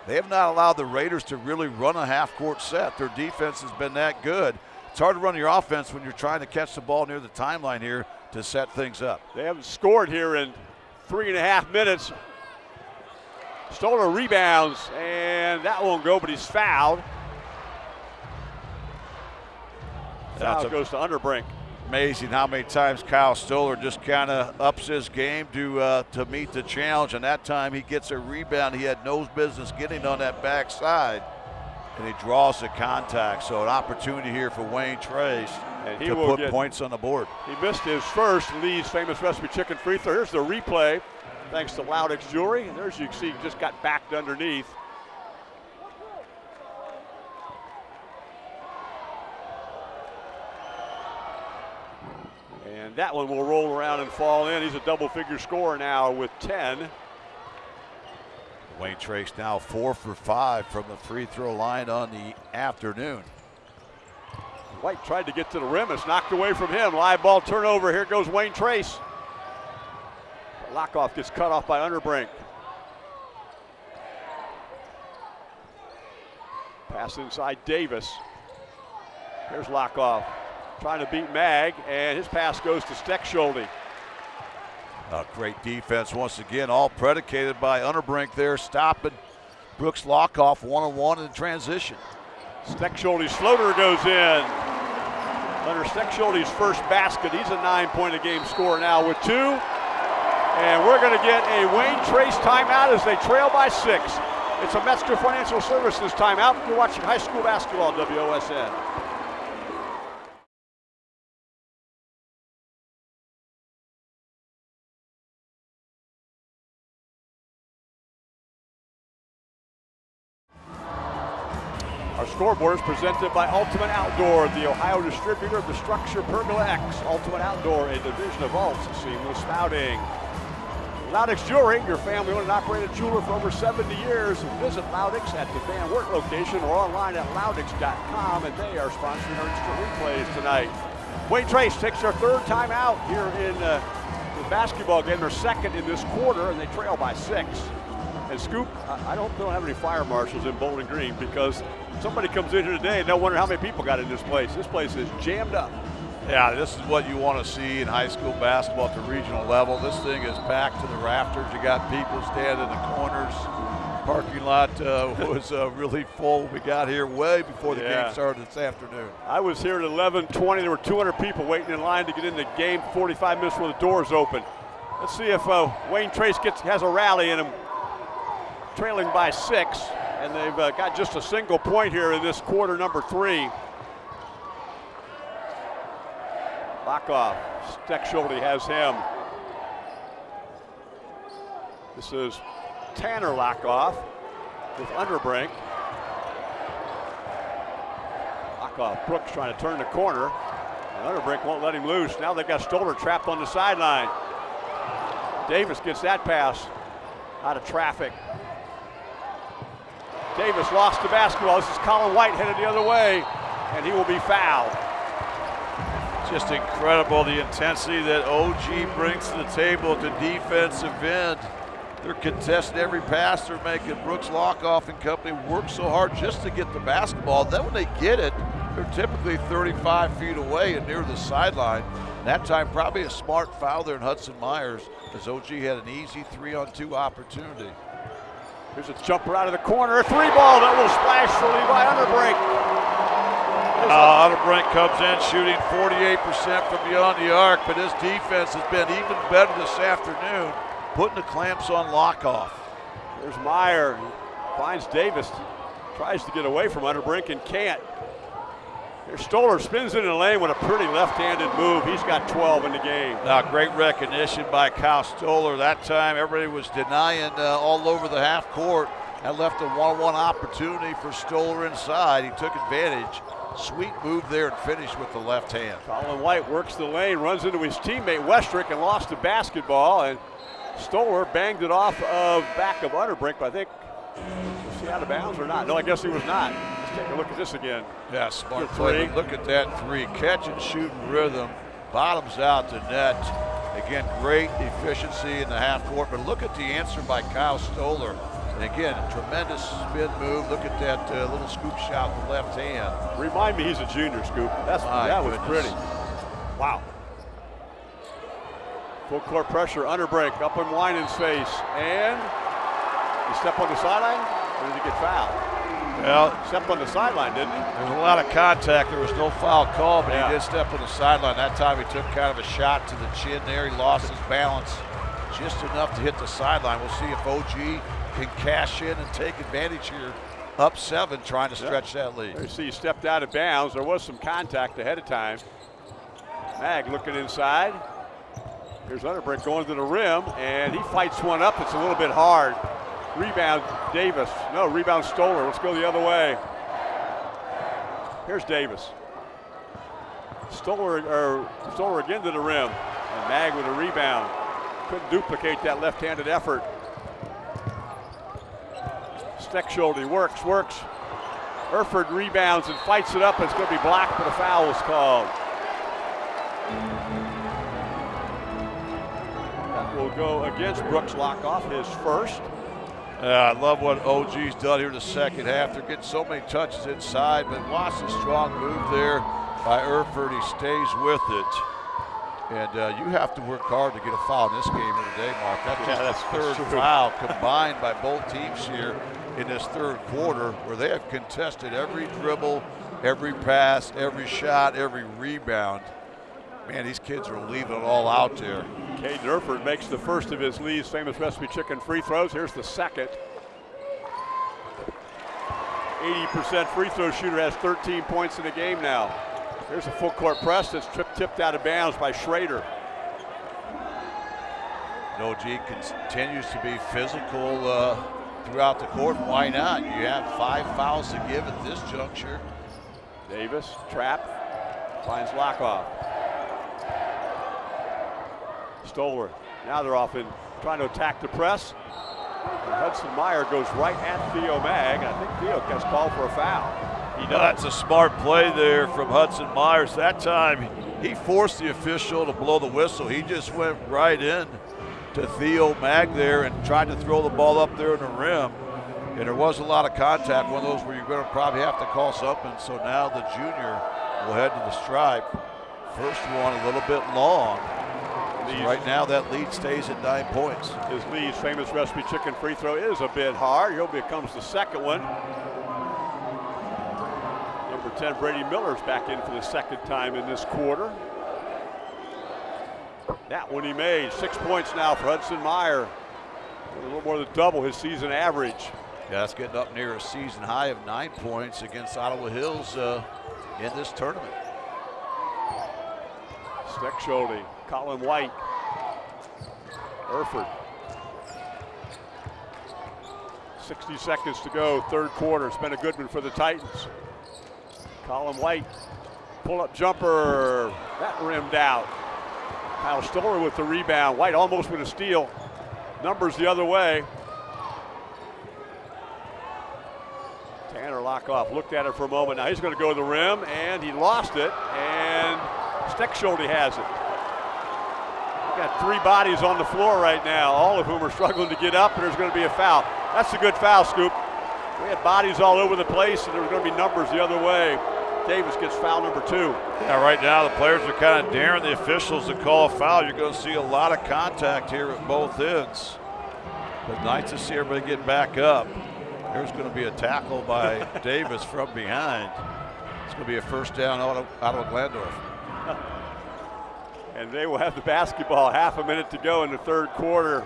they have not allowed the Raiders to really run a half court set. Their defense has been that good. It's hard to run your offense when you're trying to catch the ball near the timeline here to set things up. They haven't scored here in three and a half minutes. Stoller rebounds, and that won't go, but he's fouled. Foul That's a- goes to Unterbrink. Amazing how many times Kyle Stoller just kind of ups his game to uh, to meet the challenge. And that time he gets a rebound he had no business getting on that backside, and he draws the contact. So an opportunity here for Wayne Trace And he to will put get- points on the board. He missed his first Lee's famous recipe chicken free throw. Here's the replay, thanks to Loudix Jewelry. And there's you can see, just got backed underneath. And that one will roll around and fall in. He's a double figure scorer now with 10. Wayne Trace now four for five from the free throw line on the afternoon. White tried to get to the rim. It's knocked away from him. Live ball turnover. Here goes Wayne Trace. Lockoff gets cut off by Unterbrink. Pass inside Davis. Here's Lockoff trying to beat Mag, and his pass goes to Steckschulte. A great defense once again, all predicated by Unterbrink there, stopping Brooks Lockoff one on one in transition. Steckschulte's floater goes in. Hunter Steckschulte's first basket, he's a nine-point a game scorer now with two. And we're going to get a Wayne Trace timeout as they trail by six. It's a Metzger Financial Services timeout. You're watching high school basketball, WOSN. Scoreboard is presented by Ultimate Outdoor, the Ohio distributor of the StruXure Pergola X. Ultimate Outdoor, a division of Alt Seamless Spouting. Loudix Jewelry, your family owned and operated jeweler for over 70 years. Visit Loudix at the Van Wert location or online at loudix.com, and they are sponsoring our instant replays tonight. Wayne Trace takes their third time out here in uh, the basketball game. They're second in this quarter, and they trail by six. And Scoop, I I don't, don't have any fire marshals in Bowling Green because somebody comes in here today and they'll wonder how many people got in this place. This place is jammed up. Yeah, this is what you want to see in high school basketball at the regional level. This thing is packed to the rafters. You got people standing in the corners. Parking lot uh, was uh, really full. We got here way before the Yeah. game started this afternoon. I was here at 11:20. There were 200 people waiting in line to get in the game. 45 minutes before the doors open. Let's see if uh, Wayne Trace gets has a rally in him. Trailing by six, and they've uh, got just a single point here in this quarter number three. Lockoff, Steckschulte has him. This is Tanner Lockoff with Unterbrink. Lockoff, Brooks trying to turn the corner. And Unterbrink won't let him loose. Now they've got Stoller trapped on the sideline. Davis gets that pass out of traffic. Davis lost the basketball. This is Colin White headed the other way, and he will be fouled. Just incredible the intensity that OG brings to the table at the defensive end. They're contesting every pass. They're making Brooks Lockoff and company work so hard just to get the basketball. Then when they get it, they're typically 35 feet away and near the sideline. That time, probably a smart foul there in Hudson Myers as OG had an easy three on two opportunity. Here's a jumper out of the corner, a three ball that will splash for Levi Unterbrink. Uh, Unterbrink comes in shooting 48% from beyond the arc, but his defense has been even better this afternoon putting the clamps on Lockoff. There's Meyer, finds Davis, tries to get away from Unterbrink and can't. Stoller, spins in the lane with a pretty left-handed move. He's got 12 in the game. Now, great recognition by Kyle Stoller. That time, everybody was denying uh, all over the half court. That left a one-on-one opportunity for Stoller inside. He took advantage. Sweet move there and finished with the left hand. Colin White works the lane, runs into his teammate Westrick and lost the basketball. And Stoller banged it off of back of Unterbrink, but I think, was he out of bounds or not? No, I guess he was not. Take a look at this again. Yeah, smart play. Look at that three. Catch and shoot rhythm. Bottoms out the net. Again, great efficiency in the half court, but look at the answer by Kyle Stoller. And again, tremendous spin move. Look at that uh, little scoop shot with the left hand. Remind me he's a junior scoop. That's My that goodness. was pretty. Wow. Full court pressure, Unterbrink, up in Winans face, and he step on the sideline, or did he get fouled? Well, stepped on the sideline, didn't he? There was a lot of contact. There was no foul call, but yeah. he did step on the sideline. That time he took kind of a shot to the chin there. He lost his balance just enough to hit the sideline. We'll see if OG can cash in and take advantage here. Up seven, trying to stretch yeah. that lead. You see he stepped out of bounds. There was some contact ahead of time. Mag looking inside. Here's Unterbrink going to the rim, and he fights one up. It's a little bit hard. Rebound, Davis. No, rebound Stoller. Let's go the other way. Here's Davis. Stoller, or Stoller again to the rim. And Mag with a rebound. Couldn't duplicate that left-handed effort. Steckschulte works, works. Erford rebounds and fights it up. It's going to be blocked, but a foul was called. That will go against Brooks Lockoff, his first. Yeah, I love what OG's done here in the second half. They're getting so many touches inside, but watch the strong move there by Erford. He stays with it. And uh, you have to work hard to get a foul in this game here today, Mark. That's yeah, just the third foul combined by both teams here in this third quarter where they have contested every dribble, every pass, every shot, every rebound. Man, these kids are leaving it all out there. Caden Erford makes the first of his Lee's famous recipe chicken free throws. Here's the second. 80% free throw shooter has 13 points in the game now. There's a full court press that's trip tipped out of bounds by Schrader. No, G continues to be physical uh, throughout the court. Why not? You have five fouls to give at this juncture. Davis, trap, finds Lockoff. Stoller. Now they're off in trying to attack the press. And Hudson Meyer goes right at Theo Mag. I think Theo gets called for a foul. He does. That's a smart play there from Hudson Myers. That time he forced the official to blow the whistle. He just went right in to Theo Mag there and tried to throw the ball up there in the rim. And there was a lot of contact, one of those where you're going to probably have to call something. So now the junior will head to the stripe. First one a little bit long. Lee's, right now, that lead stays at nine points. His Lee's famous recipe chicken free throw is a bit hard. He'll becomes the second one. Number 10, Brady Miller's back in for the second time in this quarter. That one he made. Six points now for Hudson Meyer. A little more than double his season average. Yeah, that's getting up near a season high of nine points against Ottawa Hills uh, in this tournament. Steckschulte Colin White. Erford. 60 seconds to go, third quarter. It's been a good one for the Titans. Colin White, pull-up jumper, that rimmed out. Kyle Stoller with the rebound. White almost with a steal. Numbers the other way. Tanner Lockoff looked at it for a moment. Now he's going to go to the rim, and he lost it, and Steckschulte has it. Got three bodies on the floor right now, all of whom are struggling to get up, and there's going to be a foul. That's a good foul, Scoop. We had bodies all over the place, and there was going to be numbers the other way. Davis gets foul number two. Yeah, right now the players are kind of daring the officials to call a foul. You're going to see a lot of contact here at both ends. But nice to see everybody get back up. There's going to be a tackle by Davis from behind. It's going to be a first down out of, out of Glandorf. And they will have the basketball half a minute to go in the third quarter.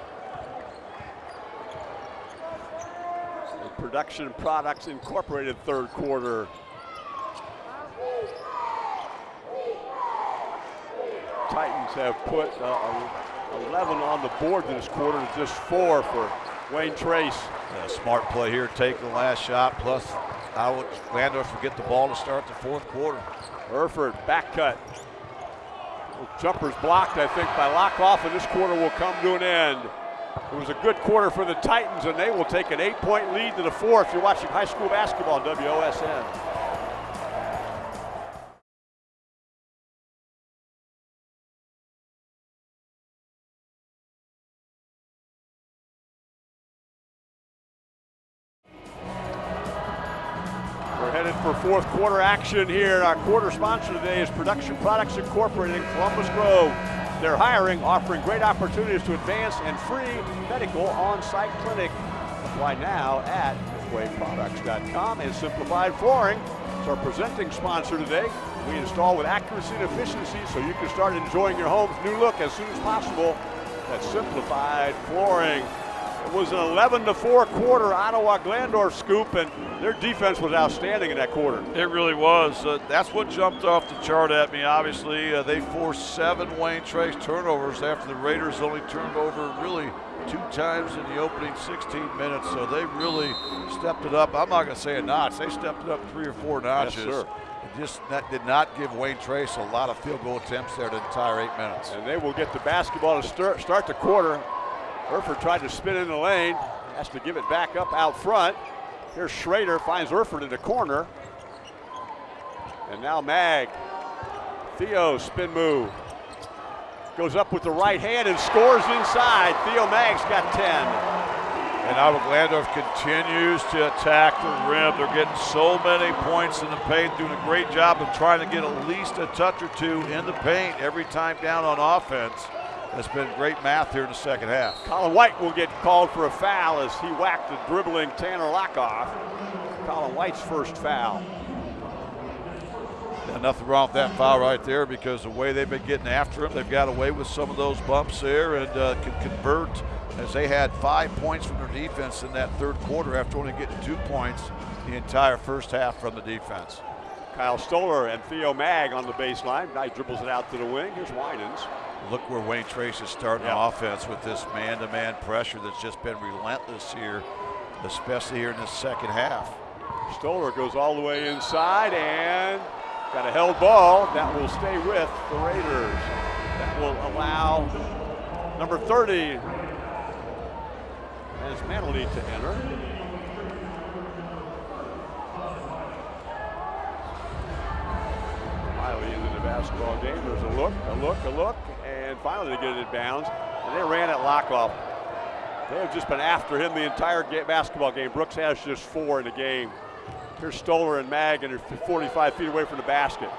The Production Products Incorporated third quarter. Titans have put uh, 11 on the board this quarter, just four for Wayne Trace. Smart play here, take the last shot, plus I would Glandorf will get the ball to start the fourth quarter. Erford, back cut. Jumpers blocked, I think, by Lockoff, and this quarter will come to an end. It was a good quarter for the Titans, and they will take an eight-point lead to the fourth. You're watching high school basketball WOSN. Fourth quarter action here. Our quarter sponsor today is Production Products Incorporated in Columbus Grove. They're hiring, offering great opportunities to advance and free medical on-site clinic. Apply now at wayproducts.com and Simplified Flooring is our presenting sponsor today. We install with accuracy and efficiency so you can start enjoying your home's new look as soon as possible. That's Simplified Flooring. It was an 11 to 4 quarter Ottawa Glandorf scoop, and their defense was outstanding in that quarter. It really was. Uh, that's what jumped off the chart at me. Obviously, uh, they forced seven Wayne Trace turnovers after the Raiders only turned over really two times in the opening 16 minutes. So they really stepped it up. I'm not going to say a notch. They stepped it up three or four notches. Yes, It just that did not give Wayne Trace a lot of field goal attempts there the entire eight minutes. And they will get the basketball to start, start the quarter Erford tried to spin in the lane, has to give it back up out front. Here's Schrader, finds Erford in the corner. And now Mag. Theo, spin move. Goes up with the right hand and scores inside. Theo Mag's got 10. And Ottawa Glandorf continues to attack the rim. They're getting so many points in the paint, doing a great job of trying to get at least a touch or two in the paint every time down on offense. It's been great math here in the second half. Colin White will get called for a foul as he whacked the dribbling Tanner Lockoff. Colin White's first foul. Yeah, nothing wrong with that foul right there because the way they've been getting after him, they've got away with some of those bumps there and uh, can convert as they had five points from their defense in that third quarter after only getting two points the entire first half from the defense. Kyle Stoller and Theo Mag on the baseline. Guy dribbles it out to the wing. Here's Winans. Look where Wayne Trace is starting yep. offense with this man-to-man pressure that's just been relentless here, especially here in the second half. Stoller goes all the way inside and got a held ball. That will stay with the Raiders. That will allow number 30 as Manley to enter. Miley into the basketball game. There's a look, a look, a look, and finally they get it in bounds. And they ran at Lockoff. They have just been after him the entire basketball game. Brooks has just four in the game. Here's Stoller and Mag, and they're 45 feet away from the basket.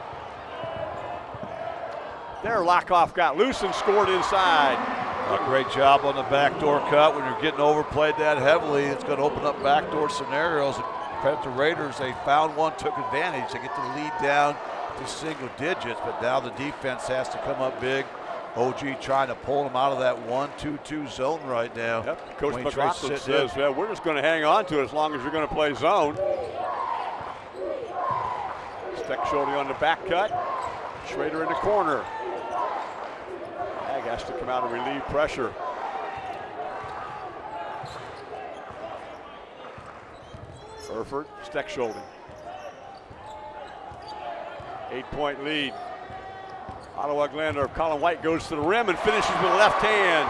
There, Lockoff got loose and scored inside. A great job on the backdoor cut. When you're getting overplayed that heavily, it's going to open up backdoor scenarios. Credit to Raiders, they found one, took advantage. They get the lead down to single digits, but now the defense has to come up big. OG trying to pull them out of that 1-2-2 zone right now. Yep. Coach Wayne McLaughlin says, yeah, we're just going to hang on to it as long as you're going to play zone. Steckschulte on the back cut. Schrader in the corner. Ag has to come out and relieve pressure. Erford, Steckschulte. Eight-point lead. Ottawa Glandorf, Colin White goes to the rim and finishes with a left hand.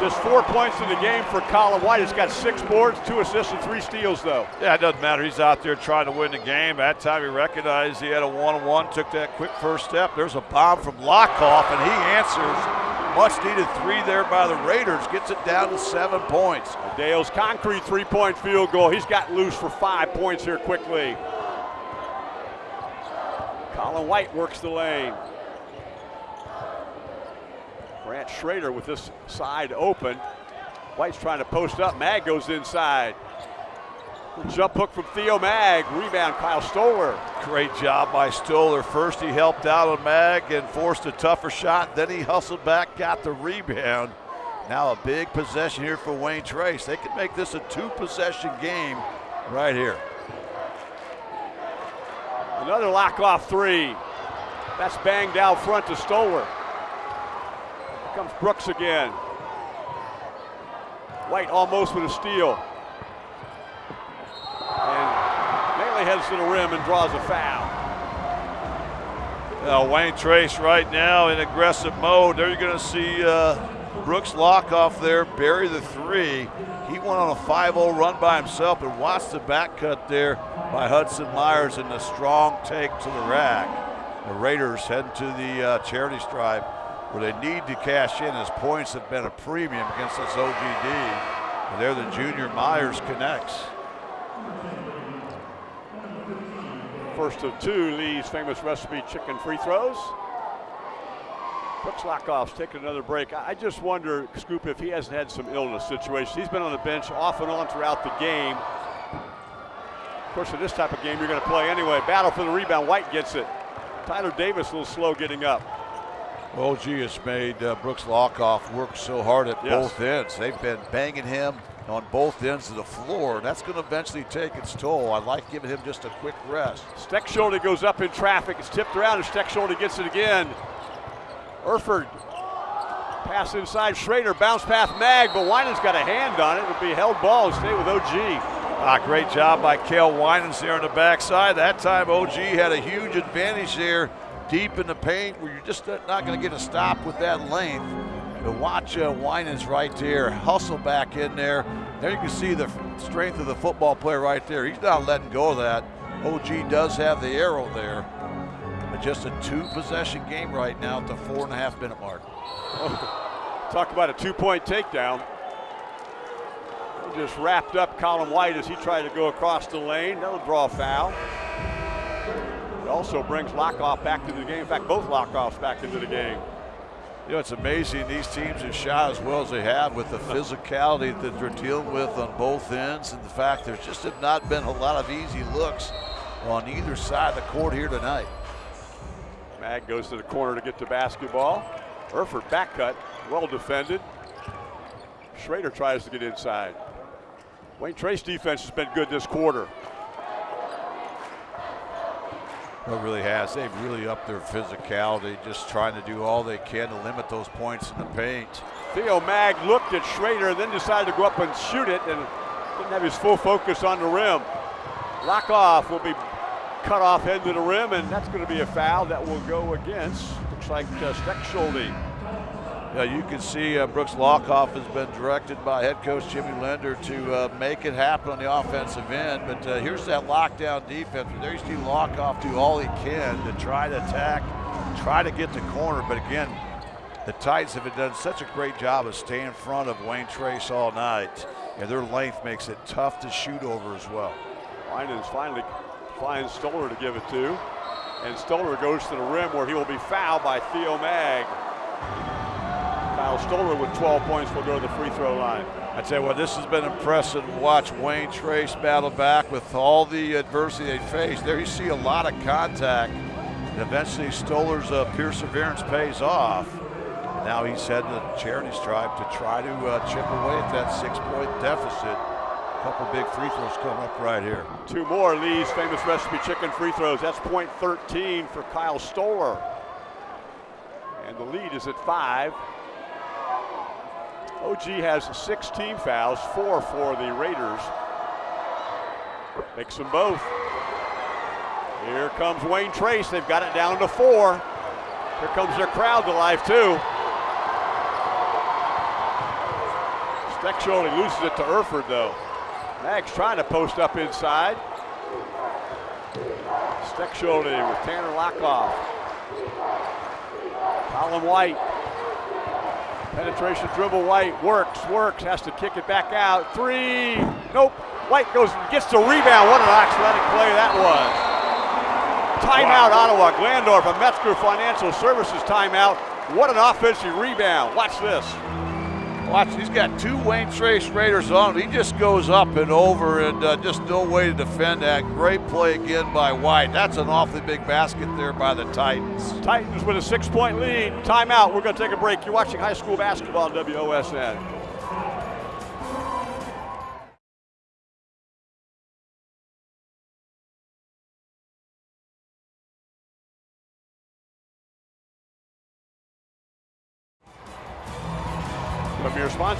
Just four points in the game for Colin White. He's got six boards, two assists, and three steals, though. Yeah, it doesn't matter. He's out there trying to win the game. That time he recognized he had a one-on-one, took that quick first step. There's a bomb from Lockoff, and he answers much needed three there by the Raiders gets it down to seven points. Dale's concrete three point field goal. He's got loose for five points here quickly. Colin White works the lane. Grant Schrader with this side open. White's trying to post up. Mag goes inside. Jump hook from Theo Mag. Rebound, Kyle Stoller. Great job by Stoller. First, he helped out on Mag and forced a tougher shot. Then he hustled back, got the rebound. Now a big possession here for Wayne Trace. They could make this a two possession game right here. Another Lockoff three. That's banged out front to Stoller. Comes Brooks again. White almost with a steal. And Maley heads to the rim and draws a foul. Now Wayne Trace right now in aggressive mode. There you're going to see uh, Brooks Lockoff there, bury the three. He went on a 5-0 run by himself, and watched the back cut there by Hudson Myers and the strong take to the rack. The Raiders heading to the uh, charity stripe where they need to cash in as points have been a premium against this OGD. And there the junior Myers connects. First of two, Lee's famous recipe chicken free throws. Brooks Lockoff's taking another break. I just wonder, Scoop, if he hasn't had some illness situations. He's been on the bench off and on throughout the game. Of course, in this type of game, you're going to play anyway. Battle for the rebound. White gets it. Tyler Davis a little slow getting up. OG has made uh, Brooks Lockoff work so hard at Yes. both ends. They've been banging him on both ends of the floor. That's going to eventually take its toll. I like giving him just a quick rest. Steckschulte goes up in traffic. It's tipped around, and Steckschulte gets it again. Erford pass inside Schrader, bounce pass Mag, but Winans got a hand on it. It'll be held ball and stay with OG. Ah, great job by Kel Winans there on the backside. That time OG had a huge advantage there deep in the paint where you're just not going to get a stop with that length. But watch uh, Winans right there, hustle back in there. There you can see the strength of the football player right there. He's not letting go of that. OG does have the arrow there. But just a two possession game right now at the four and a half minute mark. Talk about a two-point takedown. He just wrapped up Colin White as he tried to go across the lane. That'll draw a foul. It also brings Lockoff back into the game. In fact, both Lockoffs back into the game. You know, it's amazing these teams have shot as well as they have with the physicality that they're dealing with on both ends and the fact there's just have not been a lot of easy looks on either side of the court here tonight. Mag goes to the corner to get the basketball. Erford back cut, well defended. Schrader tries to get inside. Wayne Trace defense has been good this quarter. It really has. They've really upped their physicality, just trying to do all they can to limit those points in the paint. Theo Mag looked at Schrader, then decided to go up and shoot it, and didn't have his full focus on the rim. Lockoff will be cut off head to the rim, and that's going to be a foul that will go against. Looks like uh, Steckschulte. Yeah, you can see uh, Brooks Lockoff has been directed by head coach Jimmy Linder to uh, make it happen on the offensive end. But uh, here's that lockdown defense. There you see Lockoff do all he can to try to attack, try to get the corner. But again, the Titans have done such a great job of staying in front of Wayne Trace all night. And their length makes it tough to shoot over as well. Winans finally finds Stoller to give it to. And Stoller goes to the rim where he will be fouled by Theo Mag. Kyle Stoller with 12 points will go to the free throw line. I tell you what, this has been impressive to watch Wayne Trace battle back with all the adversity they faced. There you see a lot of contact. And eventually Stoller's uh, perseverance pays off. Now he's heading to the charity stripe to try to uh, chip away at that six-point deficit. A couple big free throws coming up right here. Two more Lee's famous recipe chicken free throws. That's point 13 for Kyle Stoller. And the lead is at five. OG has six team fouls, four for the Raiders. Makes them both. Here comes Wayne Trace. They've got it down to four. Here comes their crowd to life, too. Steckschulte loses it to Erford, though. Mag's trying to post up inside. Steckschulte with Tanner Lockoff. Colin White. Penetration dribble, White works, works, has to kick it back out. Three, nope. White goes and gets the rebound. What an athletic play that was. Timeout, wow. Ottawa. Glandorf, a Metzger Financial Services timeout. What an offensive rebound. Watch this. Watch, he's got two Wayne Trace Raiders on him. He just goes up and over and uh, just no way to defend that. Great play again by White. That's an awfully big basket there by the Titans. Titans with a six-point lead. Timeout. We're going to take a break. You're watching high school basketball on WOSN.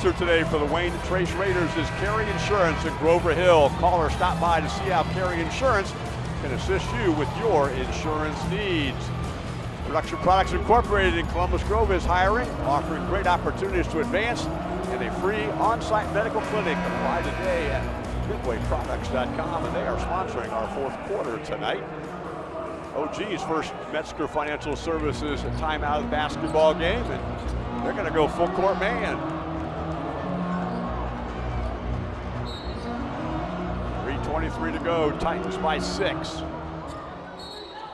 Sponsor today for the Wayne Trace Raiders is Carey Insurance in Grover Hill. Call or stop by to see how Carey Insurance can assist you with your insurance needs. Production Products Incorporated in Columbus Grove is hiring, offering great opportunities to advance and a free on-site medical clinic. Apply today at midwayproducts.com, and they are sponsoring our fourth quarter tonight. OG's first Metzger Financial Services timeout of the basketball game, and they're going to go full court man. 23 to go, Titans by six.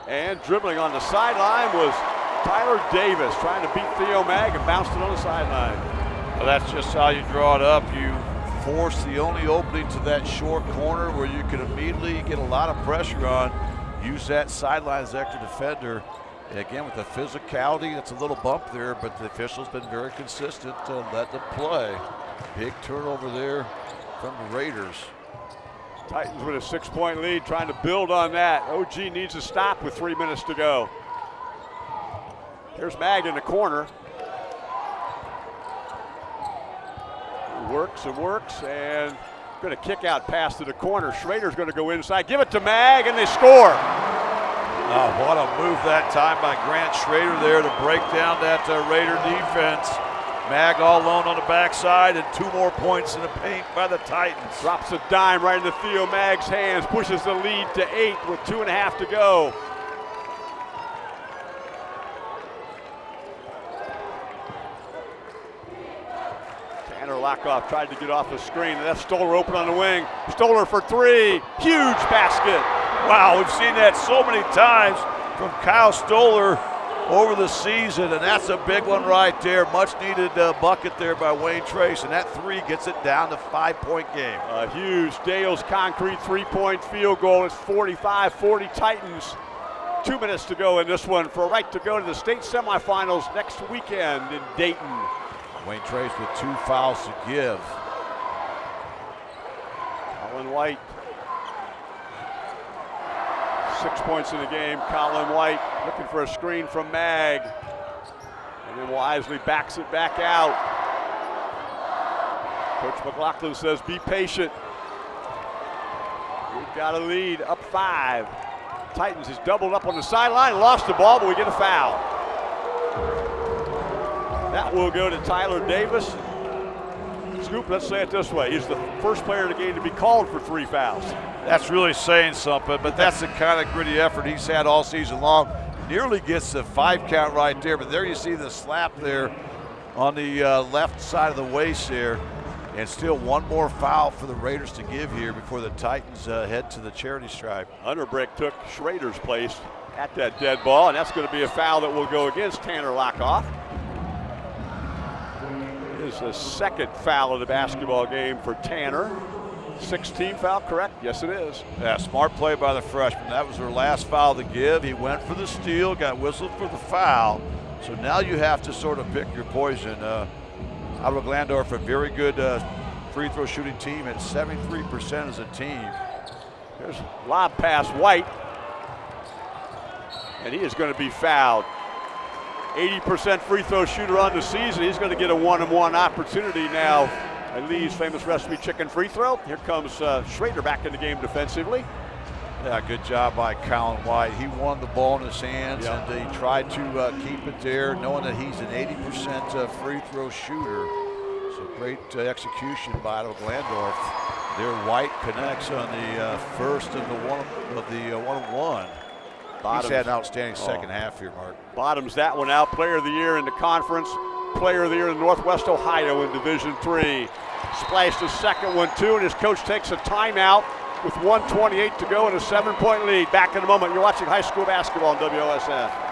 And dribbling on the sideline was Tyler Davis trying to beat Theo Mag and bounced it on the sideline. Well, that's just how you draw it up. You force the only opening to that short corner where you can immediately get a lot of pressure on. Use that sideline as extra defender. And again, with the physicality, it's a little bump there, but the official's been very consistent to let them play. Big turnover there from the Raiders. Titans with a six-point lead, trying to build on that. OG needs to stop with three minutes to go. Here's Mag in the corner. Works and works and going to kick out pass to the corner. Schrader's going to go inside, give it to Mag, and they score. Oh, what a move that time by Grant Schrader there to break down that uh, Raider defense. Mag all alone on the backside and two more points in the paint by the Titans. Drops a dime right into Theo Mag's hands, pushes the lead to eight with two and a half to go. Tanner Lockoff tried to get off the screen, and that's Stoller open on the wing. Stoller for three, huge basket. Wow, we've seen that so many times from Kyle Stoller over the season, and that's a big one right there. Much needed uh, bucket there by Wayne Trace, and that three gets it down to five point game. A huge Dale's concrete three point field goal. It's 45 40 Titans. Two minutes to go in this one for a right to go to the state semifinals next weekend in Dayton. Wayne Trace with two fouls to give. Colin White Six points in the game. Colin White looking for a screen from Mag. And then wisely backs it back out. Coach McLaughlin says, be patient. We've got a lead, up five. Titans is doubled up on the sideline, lost the ball, but we get a foul. That will go to Tyler Davis. Scoop, let's say it this way. He's the first player in the game to be called for three fouls. That's really saying something, but that's the kind of gritty effort he's had all season long. Nearly gets the five count right there, but there you see the slap there on the uh, left side of the waist there. And still one more foul for the Raiders to give here before the Titans uh, head to the charity stripe. Unterbrink took Schrader's place at that dead ball, and that's going to be a foul that will go against Tanner Lockoff. Is the second foul of the basketball game for Tanner. 16 foul, correct? Yes, it is. Yeah, smart play by the freshman. That was her last foul to give. He went for the steal, got whistled for the foul. So now you have to sort of pick your poison. Uh, Ottawa Glandorf, a very good uh, free throw shooting team at 73% as a team. There's lob pass White, and he is going to be fouled. 80% free throw shooter on the season. He's going to get a one-on-one opportunity now Lee's famous recipe chicken free throw. Here comes uh, Schrader back in the game defensively. Yeah, good job by Colin White. He won the ball in his hands and he tried to uh, keep it there, knowing that he's an 80% uh, free throw shooter. So great uh, execution by Ottawa Glandorf. There, White connects on the uh, first of the one of the uh, one-on-one. Bottoms. He's had an outstanding oh. second oh. half here, Mark. Bottoms that one out. Player of the year in the conference. Player of the Year in Northwest Ohio in Division Three. Splashed the second one too, and his coach takes a timeout with 128 to go and a seven-point lead. Back in a moment. You're watching high school basketball on WOSN.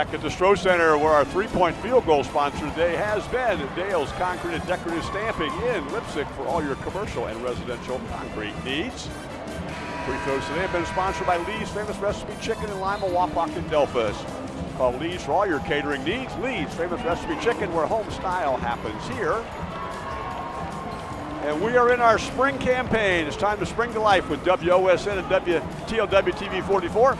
Back at the Stroh Center where our three-point field goal sponsor today has been Dale's Concrete and Decorative Stamping in Leipsic for all your commercial and residential concrete needs. Free throws today have been sponsored by Lee's Famous Recipe Chicken in Lima, Wapak, and Delphos. Call Lee's for all your catering needs. Lee's Famous Recipe Chicken where home style happens here. And we are in our spring campaign. It's time to spring to life with WOSN and WTLW TV 44.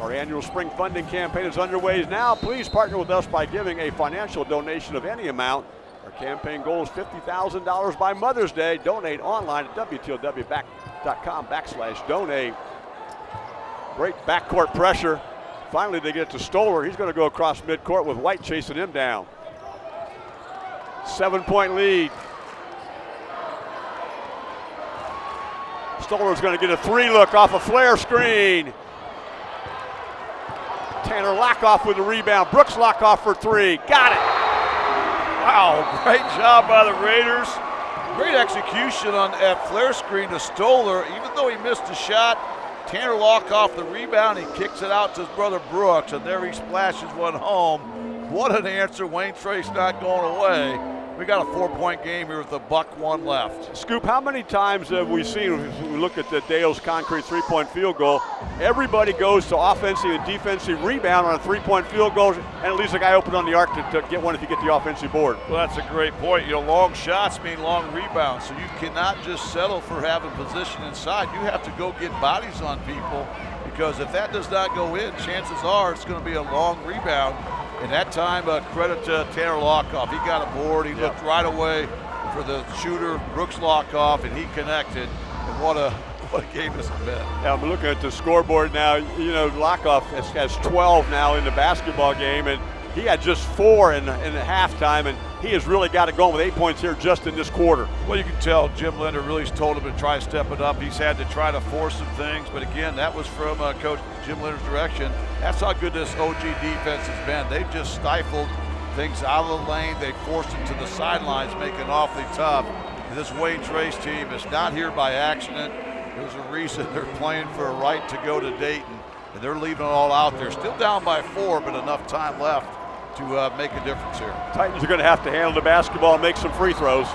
Our annual spring funding campaign is underway now. Please partner with us by giving a financial donation of any amount. Our campaign goal is $50,000 by Mother's Day. Donate online at WTLW.com backslash donate. Great backcourt pressure. Finally, they get to Stoller. He's going to go across midcourt with White chasing him down. Seven point lead. Stoller's going to get a three look off a flare screen. Tanner Lockoff with the rebound. Brooks Lockoff for three. Got it. Wow, great job by the Raiders. Great execution on that flare screen to Stoller. Even though he missed a shot, Tanner Lockoff the rebound. He kicks it out to his brother Brooks, and there he splashes one home. What an answer. Wayne Trace not going away. We got a four-point game here with a buck one left. Scoop, how many times have we seen, we look at the Dale's concrete three-point field goal, everybody goes to offensive and defensive rebound on a three-point field goal, and at least a guy open on the arc to, to, get one if you get the offensive board. Well, that's a great point. You know, long shots mean long rebounds, so you cannot just settle for having position inside. You have to go get bodies on people because if that does not go in, chances are it's going to be a long rebound and that time, uh, credit to Tanner Lockoff. He got aboard. He yep. looked right away for the shooter, Brooks Lockoff, and he connected. And what a what a game this has been. Yeah, I'm looking at the scoreboard now. You know, Lockoff has, has 12 now in the basketball game, and he had just four in, in the halftime, and he has really got it going with eight points here just in this quarter. Well, you can tell Jim Linder really told him to try to step it up. He's had to try to force some things, but again, that was from uh, Coach Jim Linder's direction. That's how good this OG defense has been. They've just stifled things out of the lane. They forced them to the sidelines, making it awfully tough. This Wayne Trace team is not here by accident. There's a reason they're playing for a right to go to Dayton, and they're leaving it all out there. Still down by four, but enough time left to uh, make a difference here. Titans are going to have to handle the basketball and make some free throws.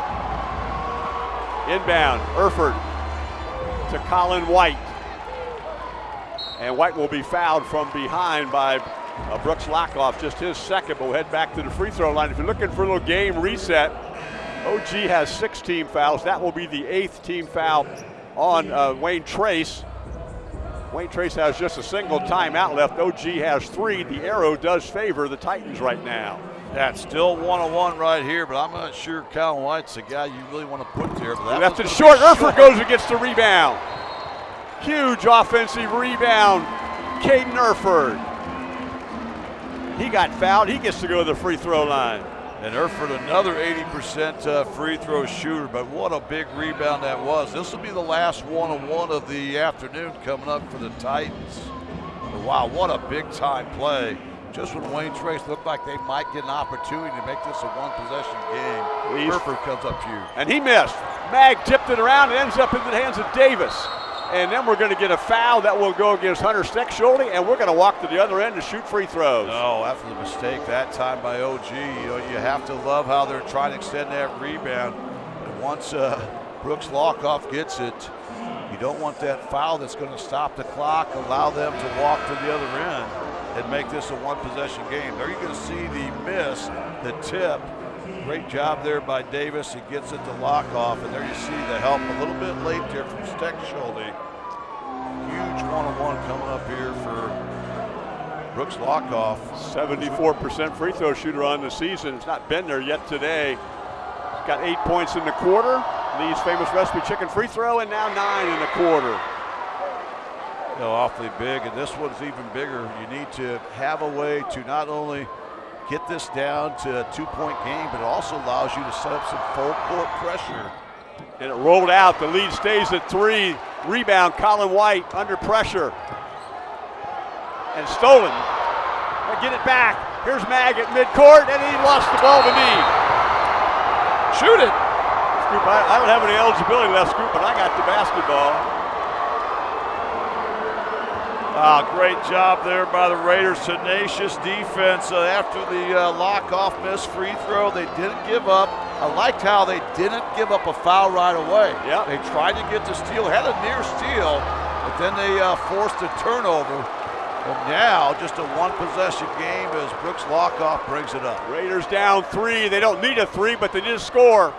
Inbound, Erford to Colin White. And White will be fouled from behind by uh, Brooks Lockoff, just his second, but we'll head back to the free throw line. If you're looking for a little game reset, OG has six team fouls. That will be the eighth team foul on uh, Wayne Trace. Wayne Trace has just a single timeout left. OG has three. The arrow does favor the Titans right now. That's still one-on-one right here, but I'm not sure Colin White's the guy you really want to put there. But that left it short. Erford goes and gets the rebound. Huge offensive rebound. Caden Erford. He got fouled. He gets to go to the free throw line. And Erford, another 80% uh, free throw shooter, but what a big rebound that was. This will be the last one-on-one of the afternoon coming up for the Titans. But wow, what a big-time play. Just when Wayne Trace looked like they might get an opportunity to make this a one-possession game, Erford comes up huge. And he missed. Mag tipped it around and ends up in the hands of Davis. And then we're going to get a foul that will go against Hunter Steckschulte, and we're going to walk to the other end to shoot free throws. No, that's a mistake that time by OG. You know, you have to love how they're trying to extend that rebound. And once uh, Brooks Lockoff gets it, you don't want that foul that's going to stop the clock, allow them to walk to the other end and make this a one-possession game. There you're going to see the miss, the tip. Great job there by Davis. He gets it to Lockoff, and there you see the help a little bit late there from Steckschulte huge one-on-one coming up here for Brooks Lockoff. 74% free throw shooter on the season. It's not been there yet today. He's got eight points in the quarter. Lee's famous recipe chicken free throw, and now nine in the quarter. You know, awfully big, and this one's even bigger. You need to have a way to not only get this down to a two-point game, but it also allows you to set up some full court pressure. And it rolled out. The lead stays at three. Rebound, Colin White under pressure. And stolen. Get it back. Here's Mag at midcourt, and he lost the ball to me. Shoot it. Scoop, I, I don't have any eligibility left, Scoop, but I got the basketball. Ah, great job there by the Raiders. Tenacious defense uh, after the uh, Lockoff missed free throw. They didn't give up. I liked how they didn't give up a foul right away. Yep. They tried to get the steal, had a near steal, but then they uh, forced a turnover. And now, just a one-possession game as Brooks Lockoff brings it up. Raiders down three. They don't need a three, but they need a score.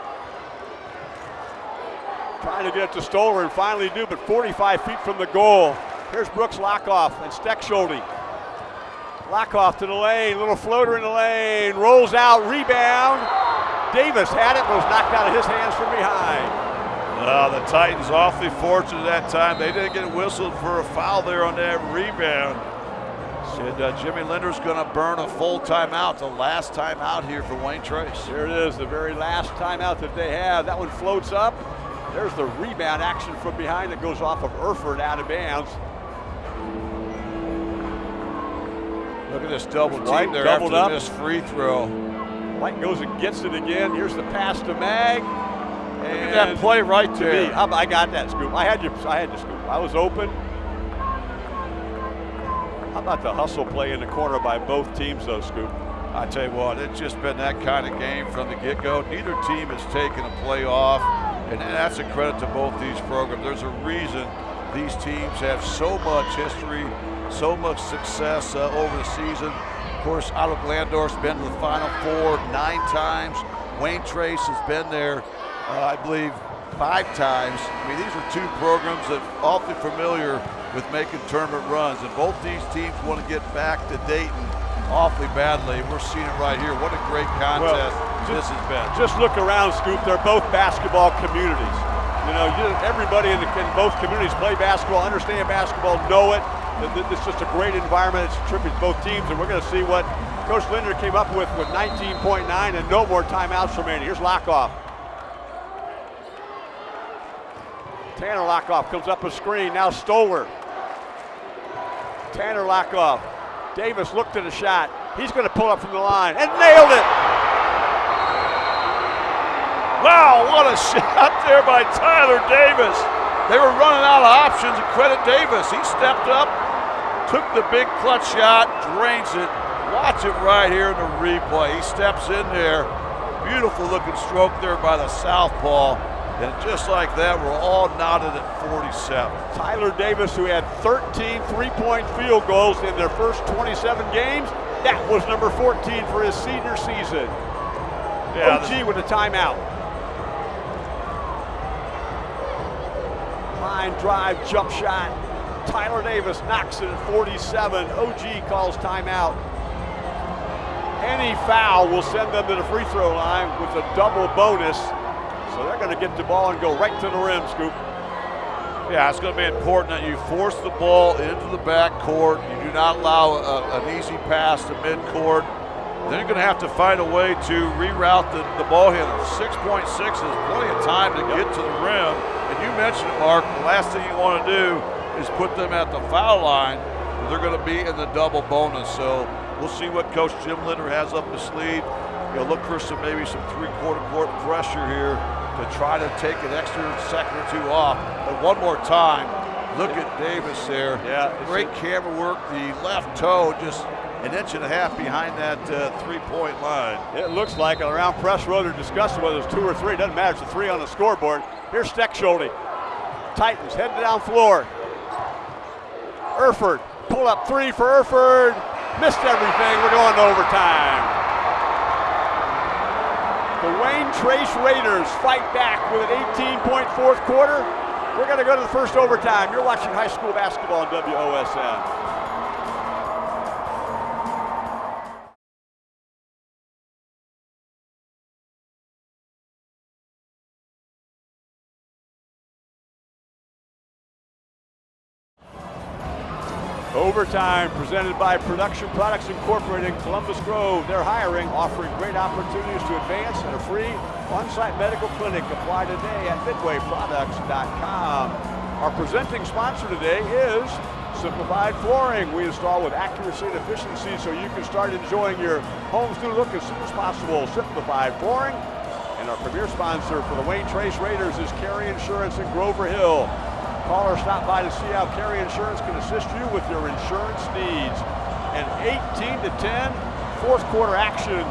Trying to get it to Stoller and finally do, but 45 feet from the goal. Here's Brooks Lockoff and Steckschulte. Lockoff to the lane, little floater in the lane, rolls out, rebound. Davis had it, but was knocked out of his hands from behind. Uh, the Titans awfully fortunate that time. They didn't get whistled for a foul there on that rebound. Said uh, Jimmy Linder's going to burn a full timeout, the last timeout here for Wayne Trace. Here it is, the very last timeout that they have. That one floats up. There's the rebound action from behind that goes off of Erford out of bounds. Look at this double team White there doubled after up. this free throw. White goes and gets it again. Here's the pass to Mag. Look at that play right to there. me. I, I got that scoop. I had you. I had the scoop. I was open. How about the hustle play in the corner by both teams, though, Scoop? I tell you what, it's just been that kind of game from the get-go. Neither team has taken a play off, and that's a credit to both these programs. There's a reason these teams have so much history, so much success uh, over the season. Of course, Ottawa Glandorf's been to the Final Four nine times. Wayne Trace has been there, uh, I believe, five times. I mean, these are two programs that are awfully familiar with making tournament runs, and both these teams want to get back to Dayton awfully badly. We're seeing it right here. What a great contest this has been. Just look around, Scoop. They're both basketball communities. You know, you, everybody in, the, in both communities play basketball, understand basketball, know it. It's just a great environment. It's a tribute to both teams, and we're going to see what Coach Linder came up with with 19.9 and no more timeouts remaining. Here's Lockoff. Tanner Lockoff comes up a screen. Now Stoller. Tanner Lockoff. Davis looked at a shot. He's going to pull up from the line and nailed it. Wow, what a shot there by Tyler Davis. They were running out of options and credit Davis. He stepped up, took the big clutch shot, drains it. Watch it right here in the replay. He steps in there. Beautiful looking stroke there by the southpaw. And just like that, we're all knotted at 47. Tyler Davis, who had 13 three-point field goals in their first 27 games, that was number 14 for his senior season. Yeah, OG with a timeout. Line drive, jump shot. Tyler Davis knocks it at 47. OG calls timeout. Any foul will send them to the free throw line with a double bonus. So they're going to get the ball and go right to the rim, Scoop. Yeah, it's going to be important that you force the ball into the backcourt. You do not allow a, an easy pass to midcourt. Then you're going to have to find a way to reroute the, the ball handler. 6.6 is plenty of time to get to the rim. And you mentioned it, Mark. The last thing you want to do is put them at the foul line. They're going to be in the double bonus. So we'll see what Coach Jim Linder has up his sleeve. He'll look for some maybe some three-quarter court pressure here to try to take an extra second or two off. But one more time, look at Davis there. Yeah, great a- camera work. The left toe just an inch and a half behind that uh, three-point line. It looks like around press row they're discussing whether it's two or three. Doesn't matter. It's a three on the scoreboard. Here's Steckschulte. Titans heading down floor. Erford pull up three for Erford. Missed everything. We're going to overtime. The Wayne Trace Raiders fight back with an 18-point fourth quarter. We're going to go to the first overtime. You're watching high school basketball on WOSN. Overtime presented by Production Products Incorporated in Columbus Grove. They're hiring, offering great opportunities to advance in a free on-site medical clinic. Apply today at midwayproducts.com. Our presenting sponsor today is Simplified Flooring. We install with accuracy and efficiency so you can start enjoying your home's new look as soon as possible. Simplified Flooring. And our premier sponsor for the Wayne Trace Raiders is Carey Insurance in Grover Hill. Call or stop by to see how Carey Insurance can assist you with your insurance needs. And 18 to 10, fourth quarter action.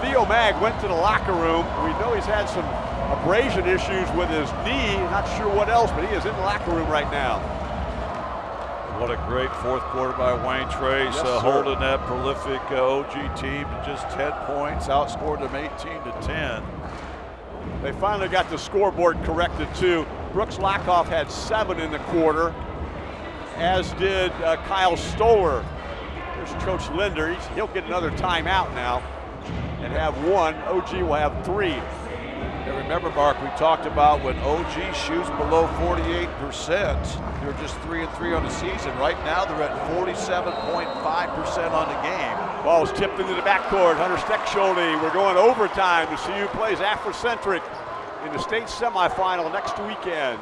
Theo Mag went to the locker room. We know he's had some abrasion issues with his knee. Not sure what else, but he is in the locker room right now. What a great fourth quarter by Wayne Trace, yes, uh, holding that prolific uh, OG team to just 10 points, outscored them 18 to 10. They finally got the scoreboard corrected too. Brooks Lockoff had seven in the quarter, as did uh, Kyle Stoller. There's Coach Linder. He's, he'll get another timeout now and have one. OG will have three. And remember, Mark, we talked about when OG shoots below 48%, they're just three and three on the season. Right now, they're at 47.5% on the game. Ball's tipped into the backcourt. Hunter Steckschulte. We're going overtime to see who plays Africentric in the state semifinal next weekend.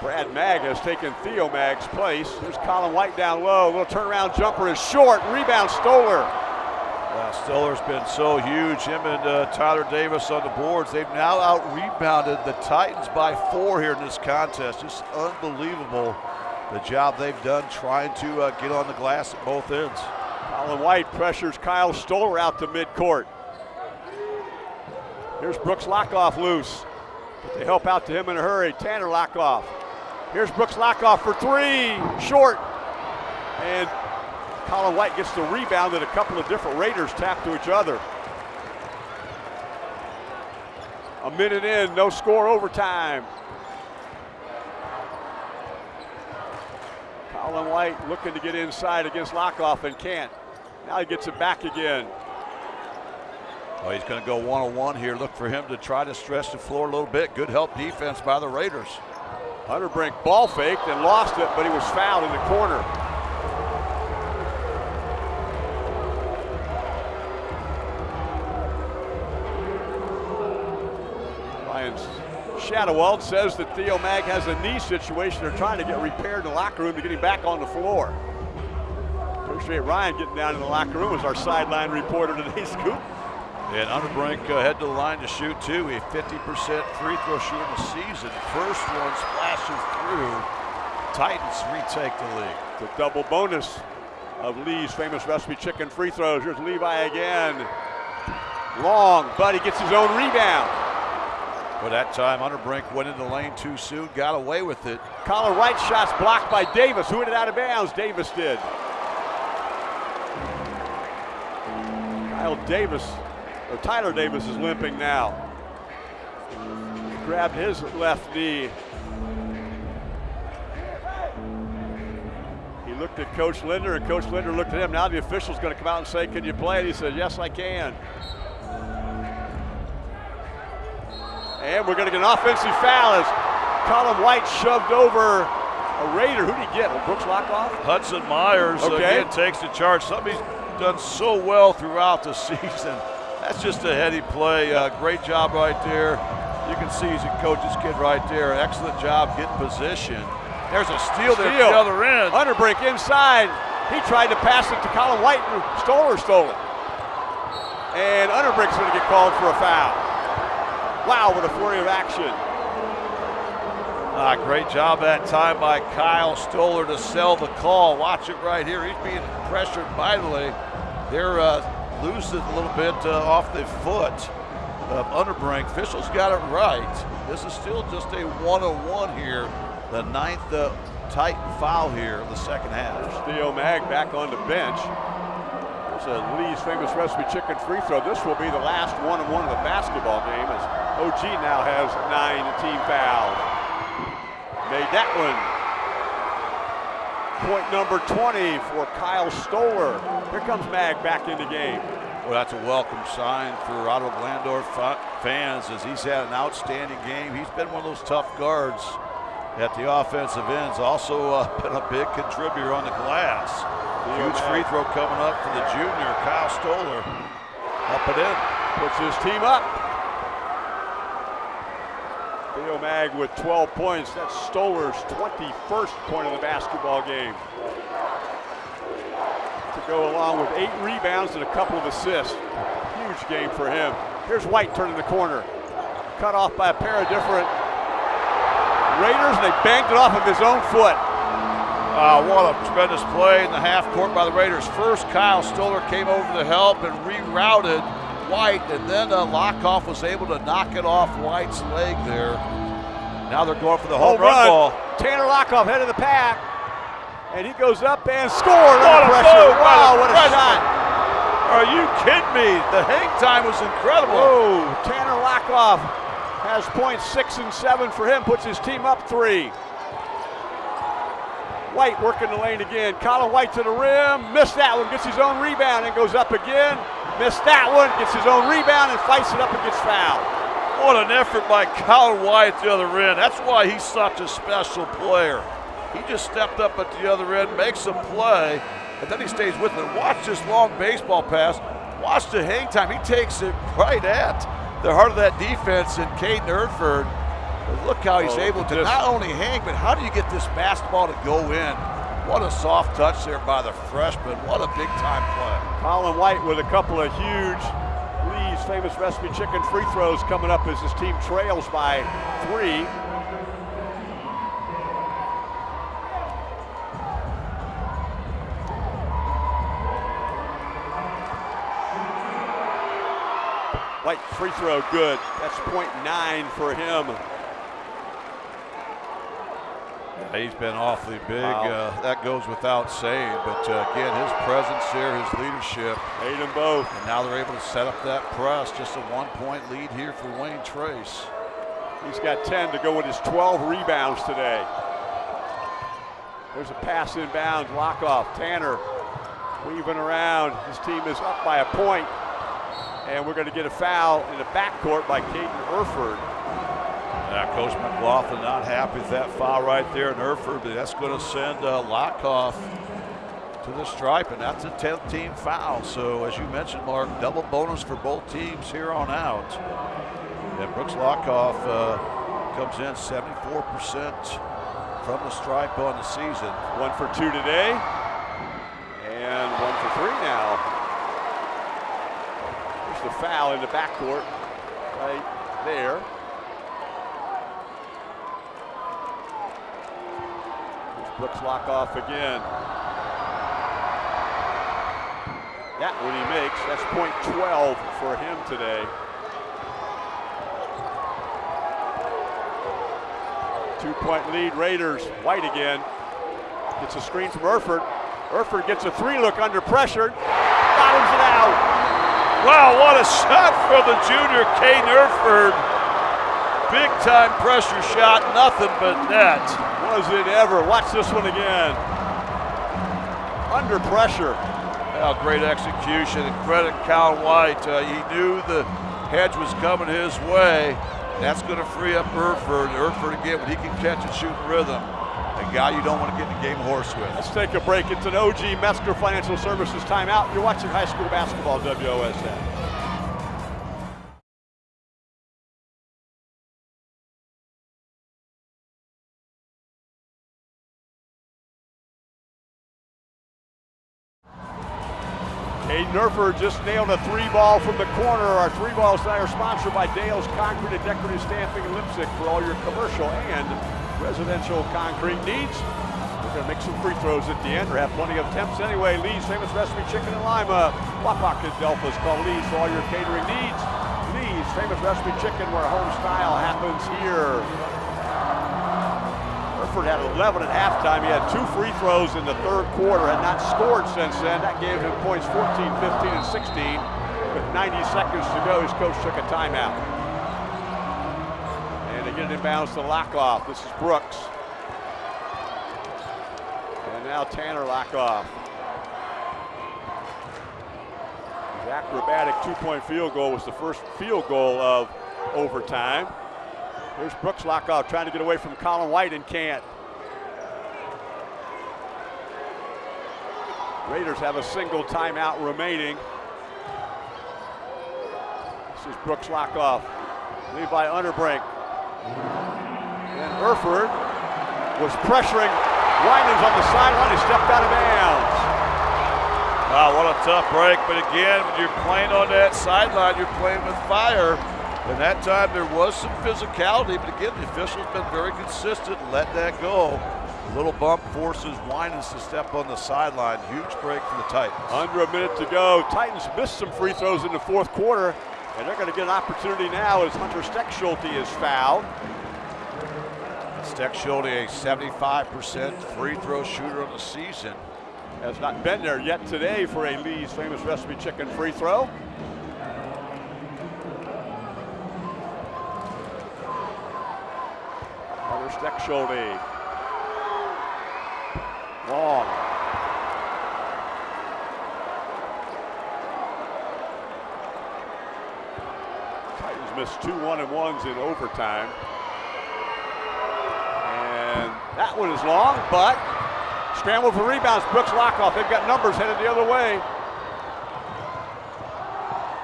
Brad Mag has taken Theo Mag's place. There's Colin White down low. Little turnaround jumper is short. Rebound Stoller. Uh, Stoller's been so huge. Him and uh, Tyler Davis on the boards. They've now out rebounded the Titans by four here in this contest. Just unbelievable the job they've done trying to uh, get on the glass at both ends. Colin White pressures Kyle Stoller out to midcourt. Here's Brooks Lockoff loose. But they help out to him in a hurry. Tanner Lockoff. Here's Brooks Lockoff for three. Short. And Colin White gets the rebound that a couple of different Raiders tap to each other. A minute in, no score overtime. Colin White looking to get inside against Lockoff and can't. Now he gets it back again. Well, he's going to go one-on-one here. Look for him to try to stretch the floor a little bit. Good help defense by the Raiders. Unterbrink ball faked and lost it, but he was fouled in the corner. Ryan Shadowald says that Theo Mag has a knee situation they're trying to get repaired in the locker room to get him back on the floor. Appreciate Ryan getting down in the locker room as our sideline reporter today, Scoop. And Unterbrink uh, head to the line to shoot too. A 50% free throw shooter in the season. First one splashes through. Titans retake the lead. The double bonus of Lee's famous recipe chicken free throws. Here's Levi again. Long, but he gets his own rebound. But that time, Unterbrink went into the lane too soon, got away with it. Colin White shots blocked by Davis. Who hit it out of bounds? Davis did. Kyle Davis, or Tyler Davis is limping now. He grabbed his left knee. He looked at Coach Linder, and Coach Linder looked at him. Now the official's going to come out and say, Can you play? And he said, Yes, I can. And we're going to get an offensive foul as Colin White shoved over a Raider. Who did he get? Brooks Lockoff? Hudson Myers uh, Okay. again takes the charge. He's done so well throughout the season. That's just a heady play. Uh, great job right there. You can see he's a coach's kid right there. Excellent job getting position. There's a steal there at the other end. Unterbrink inside. He tried to pass it to Colin White and Stoller stole it. And Unterbrink's going to get called for a foul. Wow, what a flurry of action. Ah, great job that time by Kyle Stoller to sell the call. Watch it right here. He's being pressured mightily. They're uh, losing a little bit uh, off the foot of Unterbrink. Officials got it right. This is still just a one-on-one here. The ninth uh, Titan foul here in the second half. Theo Mag back on the bench. There's a Lee's famous recipe chicken free throw. This will be the last one-on-one of the basketball game as OG now has nine team fouls. Made that one. Point number 20 for Kyle Stoller. Here comes Mag back in the game. Well, that's a welcome sign for Ottawa Glandorf fa- fans as he's had an outstanding game. He's been one of those tough guards at the offensive ends. Also uh, been a big contributor on the glass. Huge free throw coming up for the junior, Kyle Stoller. Up and in. Puts his team up. Theo Mag with 12 points. That's Stoller's 21st point of the basketball game. To go along with eight rebounds and a couple of assists. Huge game for him. Here's White turning the corner. Cut off by a pair of different Raiders, and they banked it off of his own foot. Uh, what a tremendous play in the half court by the Raiders. First, Kyle Stoller came over to help and rerouted White, and then uh, Lockoff was able to knock it off White's leg there. Now they're going for the home, Home run, run. ball. Tanner Lockoff head of the pack. And he goes up and scores. What a pressure. Wow, what a freshman. shot. Are you kidding me? The hang time was incredible. Whoa, Tanner Lockoff has points six and seven for him, puts his team up three. White working the lane again. Colin White to the rim, missed that one, gets his own rebound and goes up again. Missed that one, gets his own rebound and fights it up and gets fouled. What an effort by Colin White at the other end. That's why he's such a special player. He just stepped up at the other end, makes a play, and then he stays with it. Watch this long baseball pass. Watch the hang time. He takes it right at the heart of that defense in Caden Erford. But look how he's Oh, able to not only hang, but how do you get this basketball to go in? What a soft touch there by the freshman. What a big time play. Colin White with a couple of huge famous recipe chicken free throws coming up as his team trails by three. White free throw good. That's point nine for him. He's been awfully big. Wow. Uh, that goes without saying. But uh, again, his presence here, his leadership, Made them both. and now they're able to set up that press. Just a one-point lead here for Wayne Trace. He's got 10 to go with his 12 rebounds today. There's a pass inbounds, Lockoff, Tanner weaving around. His team is up by a point, and we're going to get a foul in the backcourt by Caden Erford. Yeah, Coach McLaughlin not happy with that foul right there in Erford, but that's going to send uh, Lockoff to the stripe, and that's a 10th team foul. So, as you mentioned, Mark, double bonus for both teams here on out. And Brooks Lockoff uh, comes in 74% from the stripe on the season. One for two today, and one for three now. There's the foul in the backcourt right there. Brooks Lockoff again. That one he makes. That's point 12 for him today. Two point lead, Raiders. White again. Gets a screen from Erford. Erford gets a three look under pressure. Bottoms it out. Wow, what a shot from the junior Kane Erford. Big time pressure shot, nothing but net. Was it ever? Watch this one again. Under pressure. Well, great execution and credit Cal White. Uh, he knew the hedge was coming his way. That's going to free up Erford. Erford again, when he can catch and shoot rhythm, a guy you don't want to get in the game horse with. Let's take a break. It's an OG Metzger Financial Services timeout. You're watching high school basketball WOSN. Nerfer just nailed a three ball from the corner. Our three balls are sponsored by Dale's Concrete and Decorative Stamping in Leipsic for all your commercial and residential concrete needs. We're going to make some free throws at the end or have plenty of attempts anyway. Lee's Famous Recipe Chicken and Lima. Wapak and Delphos call Lee's for all your catering needs. Lee's Famous Recipe Chicken where home style happens here. Had 11 at halftime. He had two free throws in the third quarter, had not scored since then. That gave him points 14, 15, and 16. With 90 seconds to go, his coach took a timeout. And they get it inbounds to Lockoff. This is Brooks. And now Tanner Lockoff. His acrobatic two-point field goal was the first field goal of overtime. Here's Brooks Lockoff trying to get away from Colin White and can't. Raiders have a single timeout remaining. This is Brooks Lockoff. Levi Unterbrink. And Erford was pressuring Winans on the sideline. He stepped out of bounds. Wow, what a tough break. But again, when you're playing on that sideline, you're playing with fire. And that time there was some physicality, but again, the official's been very consistent let that go. A little bump forces Winans to step on the sideline. Huge break for the Titans. Under a minute to go. Titans missed some free throws in the fourth quarter, and they're going to get an opportunity now as Hunter Steckschulte is fouled. Steckschulte, a 75% free throw shooter on the season. Has not been there yet today for a Lee's famous recipe chicken free throw. Long. Titans missed two one and ones in overtime. And that one is long, but scramble for rebounds. Brooks Lockoff. They've got numbers headed the other way.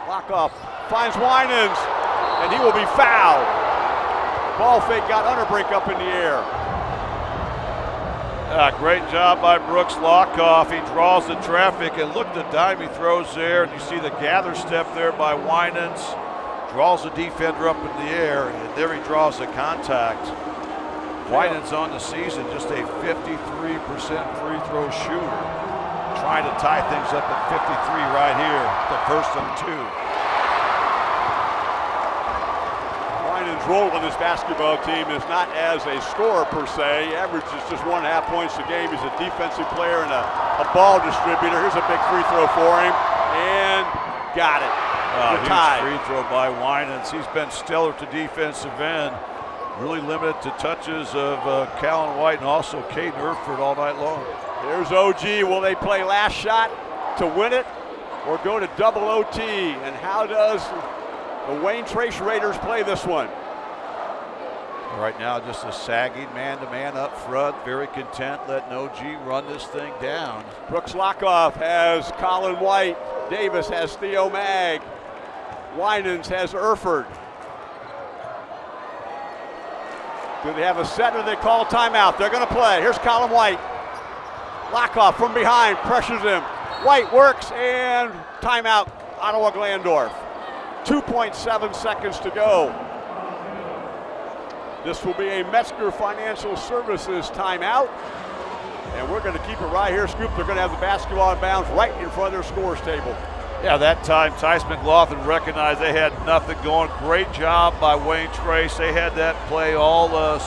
Lockoff finds Winans, and he will be fouled. Ball fake got Unterbrink up in the air. Ah, great job by Brooks Lockoff. He draws the traffic and look the dime he throws there. And you see the gather step there by Winans. Draws the defender up in the air, and there he draws the contact. Winans on the season, just a 53% free throw shooter. Trying to tie things up at 53 right here, the first and two. Role on this basketball team is not as a scorer per se. He averages just one and a half points a game. He's a defensive player and a, a ball distributor. Here's a big free throw for him, and got it. Uh, the tie. free throw by Winans. He's been stellar to defensive end. Really limited to touches of uh, Colin White and also Caden Erford all night long. Here's OG. Will they play last shot to win it or go to double OT? And how does the Wayne Trace Raiders play this one? Right now, just a sagging man-to-man up front. Very content letting OG run this thing down. Brooks Lockoff has Colin White. Davis has Theo Mag. Winans has Erford. Do they have a set or they call timeout? They're going to play. Here's Colin White. Lockoff from behind pressures him. White works and timeout. Ottawa Glandorf. 2.7 seconds to go. This will be a Metzger Financial Services timeout. And we're going to keep it right here, Scoop. They're going to have the basketball in bounds right in front of their scores table. Yeah, that time Tice McLaughlin recognized they had nothing going. Great job by Wayne Trace. They had that play all uh,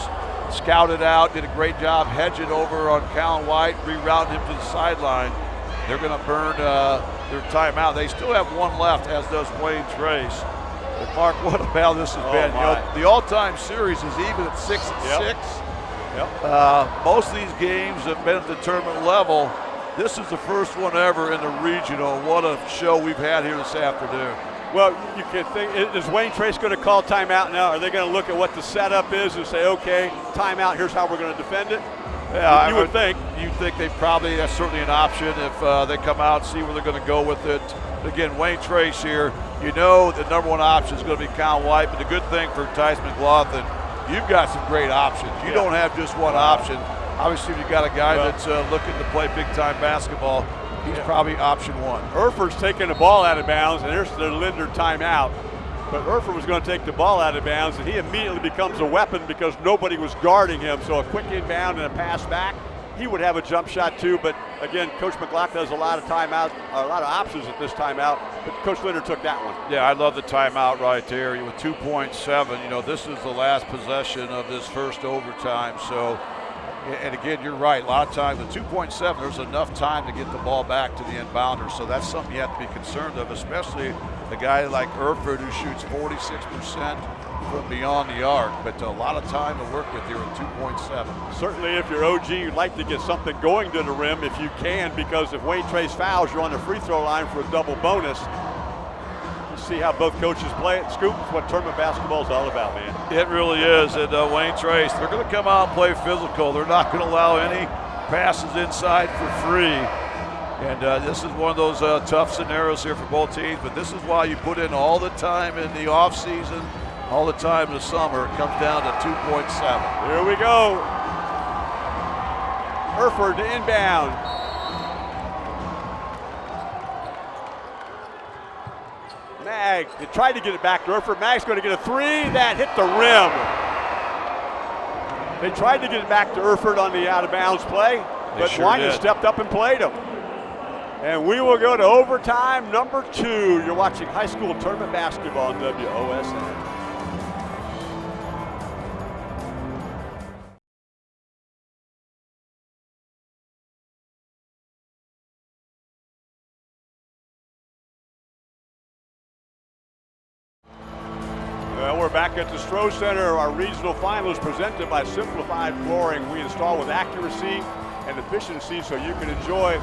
scouted out, did a great job hedging over on Colin White, rerouting him to the sideline. They're going to burn uh, their timeout. They still have one left, as does Wayne Trace. But Mark, what a battle this has Oh, been. You know, the all-time series is even at six and Yep. six. Yep. Uh, most of these games have been at the tournament level. This is the first one ever in the regional. What a show we've had here this afternoon. Well, you can think, is Wayne Trace going to call timeout now? Are they going to look at what the setup is and say, okay, timeout, here's how we're going to defend it? Yeah, You I would think. You think they probably that's certainly an option if uh, they come out see where they're going to go with it. Again, Wayne Trace here. You know the number one option is going to be Colin White, but the good thing for Tice McLaughlin, you've got some great options. You Yeah. don't have just one option. Obviously, if you've got a guy Well- that's uh, looking to play big time basketball. He's Yeah. probably option one. Erford's taking the ball out of bounds, and there's the Linder timeout. But Erford was going to take the ball out of bounds, and he immediately becomes a weapon because nobody was guarding him. So a quick inbound and a pass back. He would have a jump shot too, but again, Coach McLaughlin has a lot of timeout, a lot of options at this timeout. But Coach Linder took that one. Yeah, I love the timeout right there. With 2.7, you know, this is the last possession of this first overtime. So, and again, you're right. A lot of times, with 2.7, there's enough time to get the ball back to the inbounder. So that's something you have to be concerned of, especially a guy like Erford who shoots 46% from beyond the arc. But a lot of time to work with here at 2.7. Certainly, if you're OG, you'd like to get something going to the rim if you can, because if Wayne Trace fouls, you're on the free throw line for a double bonus. see how both coaches play it. Scoop, it's what tournament basketball is all about, man. It really is. And uh, Wayne Trace, they're going to come out and play physical. They're not going to allow any passes inside for free. And uh, this is one of those uh, tough scenarios here for both teams. But this is why you put in all the time in the offseason, all the time the summer. It comes down to 2.7. Here we go. Erford to inbound. Mag, they tried to get it back to Erford. Mag's going to get a three. That hit the rim. They tried to get it back to Erford on the out of bounds play, but sure did. stepped up and played him. And we will go to overtime number two. You're watching high school tournament basketball on WOSN. At the Stroh Center. Our regional finals presented by Simplified Flooring. We install with accuracy and efficiency so you can enjoy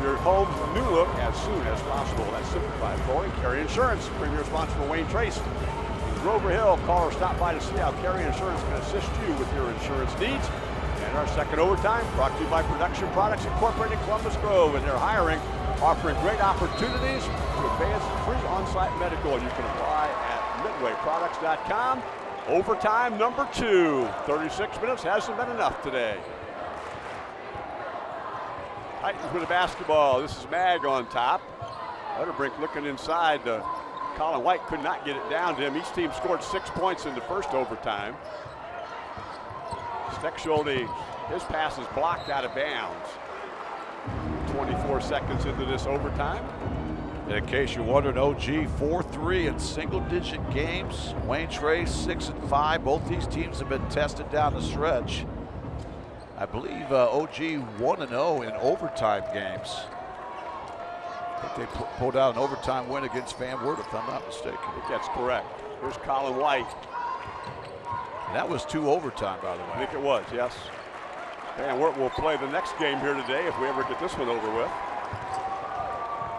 your home's new look as soon as possible. That's Simplified Flooring. Carey Insurance, premier sponsor for Wayne Trace. In Grover Hill, call or stop by to see how Carey Insurance can assist you with your insurance needs. And our second overtime brought to you by Production Products Incorporated Columbus Grove, and they're hiring, offering great opportunities to advance free on-site medical. You can apply at Overtime number two. 36 minutes hasn't been enough today. Titans with the basketball. This is Mag on top. Unterbrink looking inside. Uh, Colin White could not get it down to him. Each team scored six points in the first overtime. Steckschulte, his pass is blocked out of bounds. 24 seconds into this overtime. In case you're wondering, OG 4-3 in single-digit games. Wayne Trace 6 and 5. Both these teams have been tested down the stretch. I believe uh, OG 1 and 0 in overtime games. I think they pulled out an overtime win against Van Wert, if I'm not mistaken. I think that's correct. Here's Colin White. And that was two overtime, by the way. I think it was, yes. And Wert will play the next game here today if we ever get this one over with.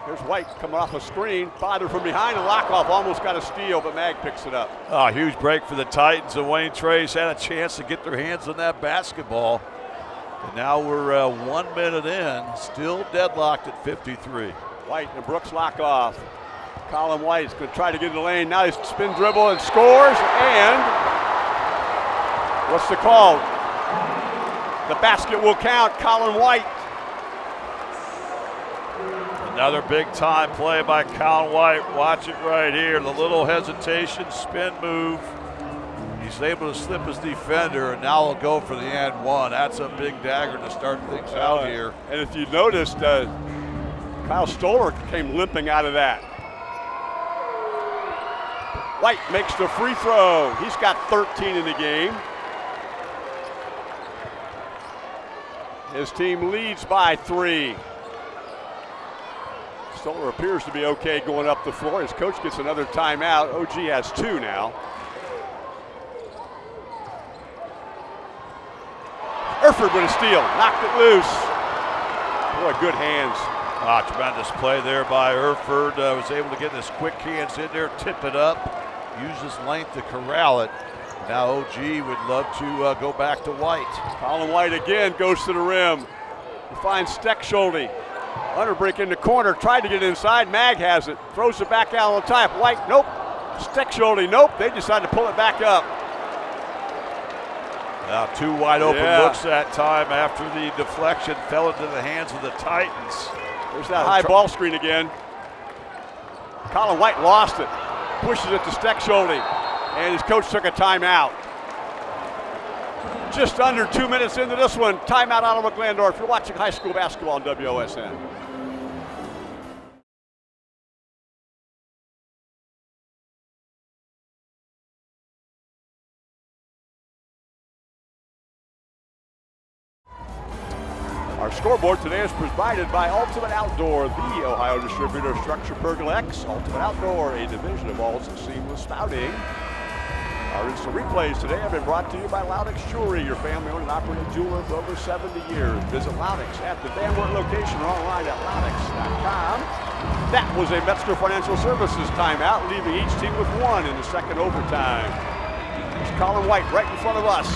Here's White coming off a screen. Father from behind, and Lockoff almost got a steal, but Mag picks it up. Oh, huge break for the Titans, and Wayne Trace had a chance to get their hands on that basketball. And now we're uh, one minute in, still deadlocked at 53. White and Brooks Lockoff. Colin White is going to try to get in the lane. Now he's spin dribble and scores. And what's the call? The basket will count. Colin White. Another big time play by Colin White. Watch it right here. The little hesitation, spin move. He's able to slip his defender, and now he'll go for the and one. That's a big dagger to start things out here. And if you noticed, uh, Kyle Stoller came limping out of that. White makes the free throw. He's got 13 in the game. His team leads by three. Stoller appears to be okay going up the floor. His coach gets another timeout. OG has two now. Erford with a steal, knocked it loose. Boy, good hands. Ah, tremendous play there by Erford. Uh, was able to get his quick hands in there, tip it up, use his length to corral it. Now OG would love to uh, go back to White. Colin White again goes to the rim. He finds Steckschulte. Unterbrink in the corner, tried to get inside. Mag has it. Throws it back out on top. White, nope. Steckschulte, nope. They decide to pull it back up. Now two wide open Yeah. looks that time after the deflection fell into the hands of the Titans. There's that high ball screen again. Colin White lost it. Pushes it to Steckschulte. And his coach took a timeout. Just under two minutes into this one. Timeout Ottawa Glandorf. You're watching high school basketball on WOSN. Our scoreboard today is provided by Ultimate Outdoor, the Ohio distributor of Structure X. Ultimate Outdoor, a division of Walls Seamless Spouting. Our instant replays today have been brought to you by Loudix Jewelry, your family-owned and operated jeweler for over 70 years. Visit Loudix at the Van Wert location or online at loudix.com. That was a Metzger Financial Services timeout, leaving each team with one in the second overtime. It's Colin White right in front of us.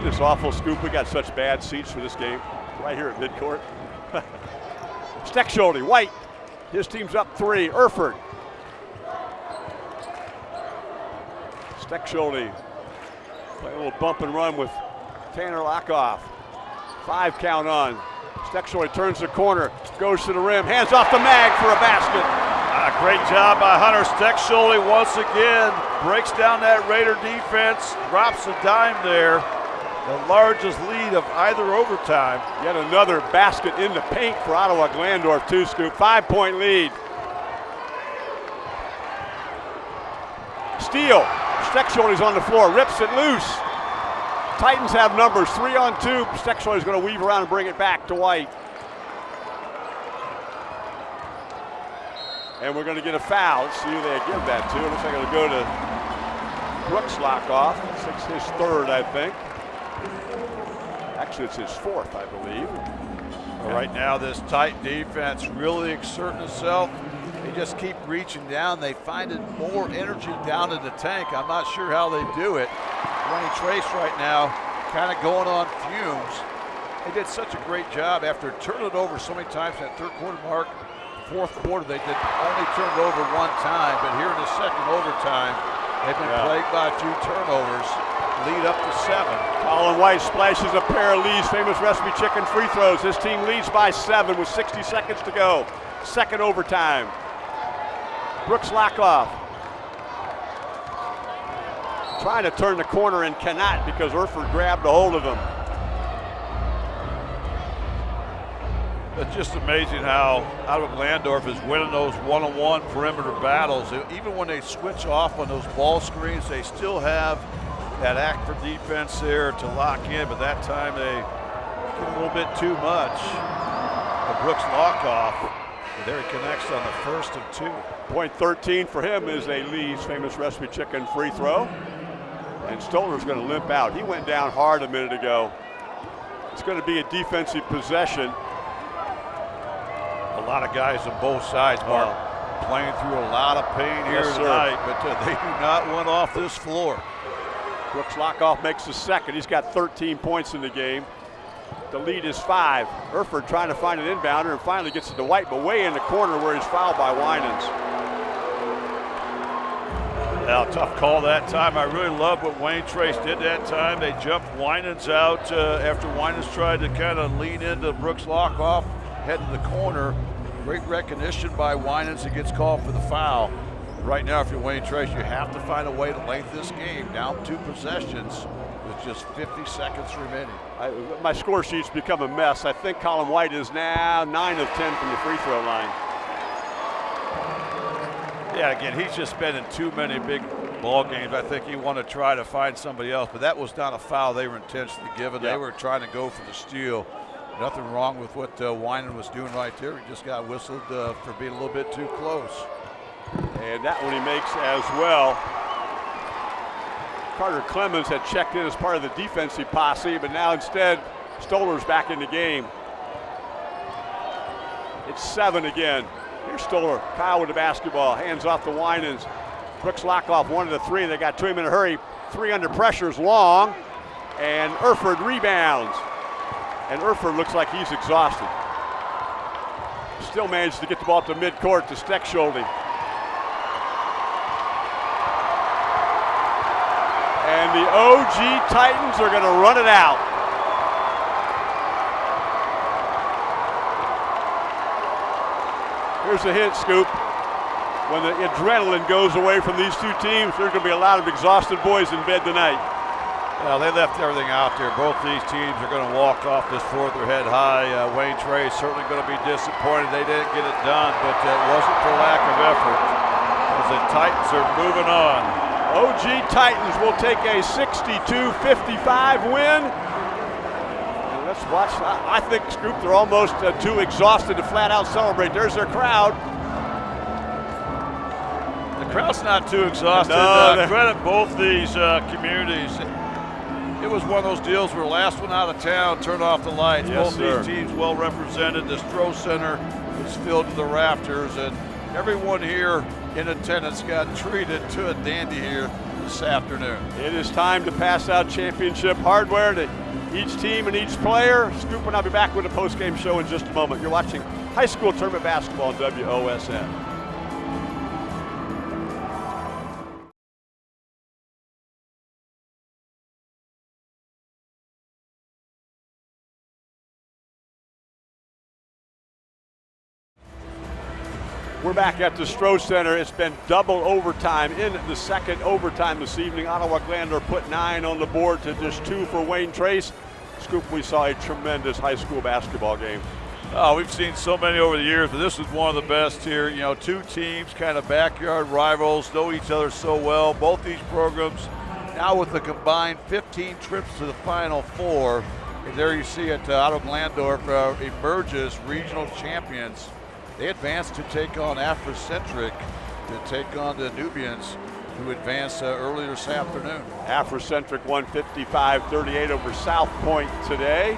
this awful, Scoop. We got such bad seats for this game right here at midcourt. Steckschulte, White. His team's up three. Erford. Steckschulte play a little bump and run with Tanner Lockoff. Five count on. Steckschulte turns the corner, goes to the rim, hands off the mag for a basket. Ah, great job by Hunter Steckschulte once again. Breaks down that Raider defense, drops a dime there. The largest lead of either overtime. Yet another basket in the paint for Ottawa Glandorf, two scoop. Five point lead. Steal. Steckschulte's on the floor, rips it loose. Titans have numbers, three on two. Steckschulte's going to weave around and bring it back to White. And we're going to get a foul. Let's see who they give that to. It looks like it'll go to Brooks Lockoff. It's his third, I think. Actually, it's his fourth, I believe. Well, right now, this tight defense really exerting itself. They just keep reaching down. They find it more energy down in the tank. I'm not sure how they do it. Wayne Trace right now kind of going on fumes. They did such a great job after turning it over so many times at third quarter mark. Fourth quarter, they did only turn it over one time, but here in the second overtime, they've been yeah. plagued by a few turnovers. Lead up to seven. Colin White splashes a pair of Lee's famous recipe chicken free throws. His team leads by seven with 60 seconds to go. Second overtime. Brooks Lockoff trying to turn the corner and cannot because Erford grabbed a hold of him. It's just amazing how Ottawa Glandorf is winning those one-on-one perimeter battles. Even when they switch off on those ball screens, they still have that act for defense there to lock in, but that time they get a little bit too much. The Brooks Lockoff there he connects on the first of two. Point 13 for him is a Lee's famous recipe chicken free throw. And Stolar's going to limp out. He went down hard a minute ago. It's going to be a defensive possession. A lot of guys on both sides, Mark, playing through a lot of pain here yes, tonight, but uh, they do not want off this floor. Brooks Lockoff makes the second. He's got 13 points in the game. The lead is five. Erford trying to find an inbounder and finally gets it to White, but way in the corner where he's fouled by Winans. Yeah, tough call that time. I really love what Wayne Trace did that time. They jumped Winans out uh, after Winans tried to kind of lean into Brooks Lockoff, head to the corner. Great recognition by Winans. It gets called for the foul. Right now, if you're Wayne Trace, you have to find a way to lengthen this game down two possessions just 50 seconds remaining. I, my score sheet's become a mess. I think Colin White is now 9 of 10 from the free throw line. Yeah, again, he's just been in too many big ball games. I think he wanted to try to find somebody else, but that was not a foul they were intentionally given. Yep. They were trying to go for the steal. Nothing wrong with what uh, Winan was doing right there. He just got whistled uh, for being a little bit too close. And that one he makes as well. Carter Clemens had checked in as part of the defensive posse, but now instead, Stolar's back in the game. It's seven again. Here's Stolar. Kyle with the basketball. Hands off the Winans. Brooks Lockoff one of the three. They got to him in a hurry. Three under pressure is long. And Erford rebounds. And Erford looks like he's exhausted. Still managed to get the ball to midcourt to Steckschulte. And the OG Titans are going to run it out. Here's a hint, Scoop. When the adrenaline goes away from these two teams, there's going to be a lot of exhausted boys in bed tonight. Well, they left everything out there. Both these teams are going to walk off this floor with their head high. Uh, Wayne Trace certainly going to be disappointed they didn't get it done, but it wasn't for lack of effort. As the Titans are moving on. OG Titans will take a 62-55 win. And let's watch. I, think, Scoop, they're almost uh, too exhausted to flat out celebrate. There's their crowd. The crowd's not too exhausted. No, uh, credit both these uh, communities. It was one of those deals where last one out of town turned off the lights. Yes, Both sir. these teams well represented. The Stroh Center was filled to the rafters, and everyone here in attendance got treated to a dandy here this afternoon. It is time to pass out championship hardware to each team and each player. Scoop and I'll be back with a post-game show in just a moment. You're watching high school tournament basketball on WOSN. Back at the Stroh Center. It's been double overtime in the second overtime this evening. Ottawa Glandorf put nine on the board to just two for Wayne Trace. Scoop, we saw a tremendous high school basketball game. Oh, we've seen so many over the years, but this is one of the best here. You know, two teams, kind of backyard rivals, know each other so well. Both these programs now with the combined 15 trips to the Final Four. And there you see it, uh, Ottawa Glandorf uh, emerges regional champions. They advance to take on Africentric, to take on the Nubians, who advanced uh, earlier this afternoon. Africentric 155-38 over South Point today.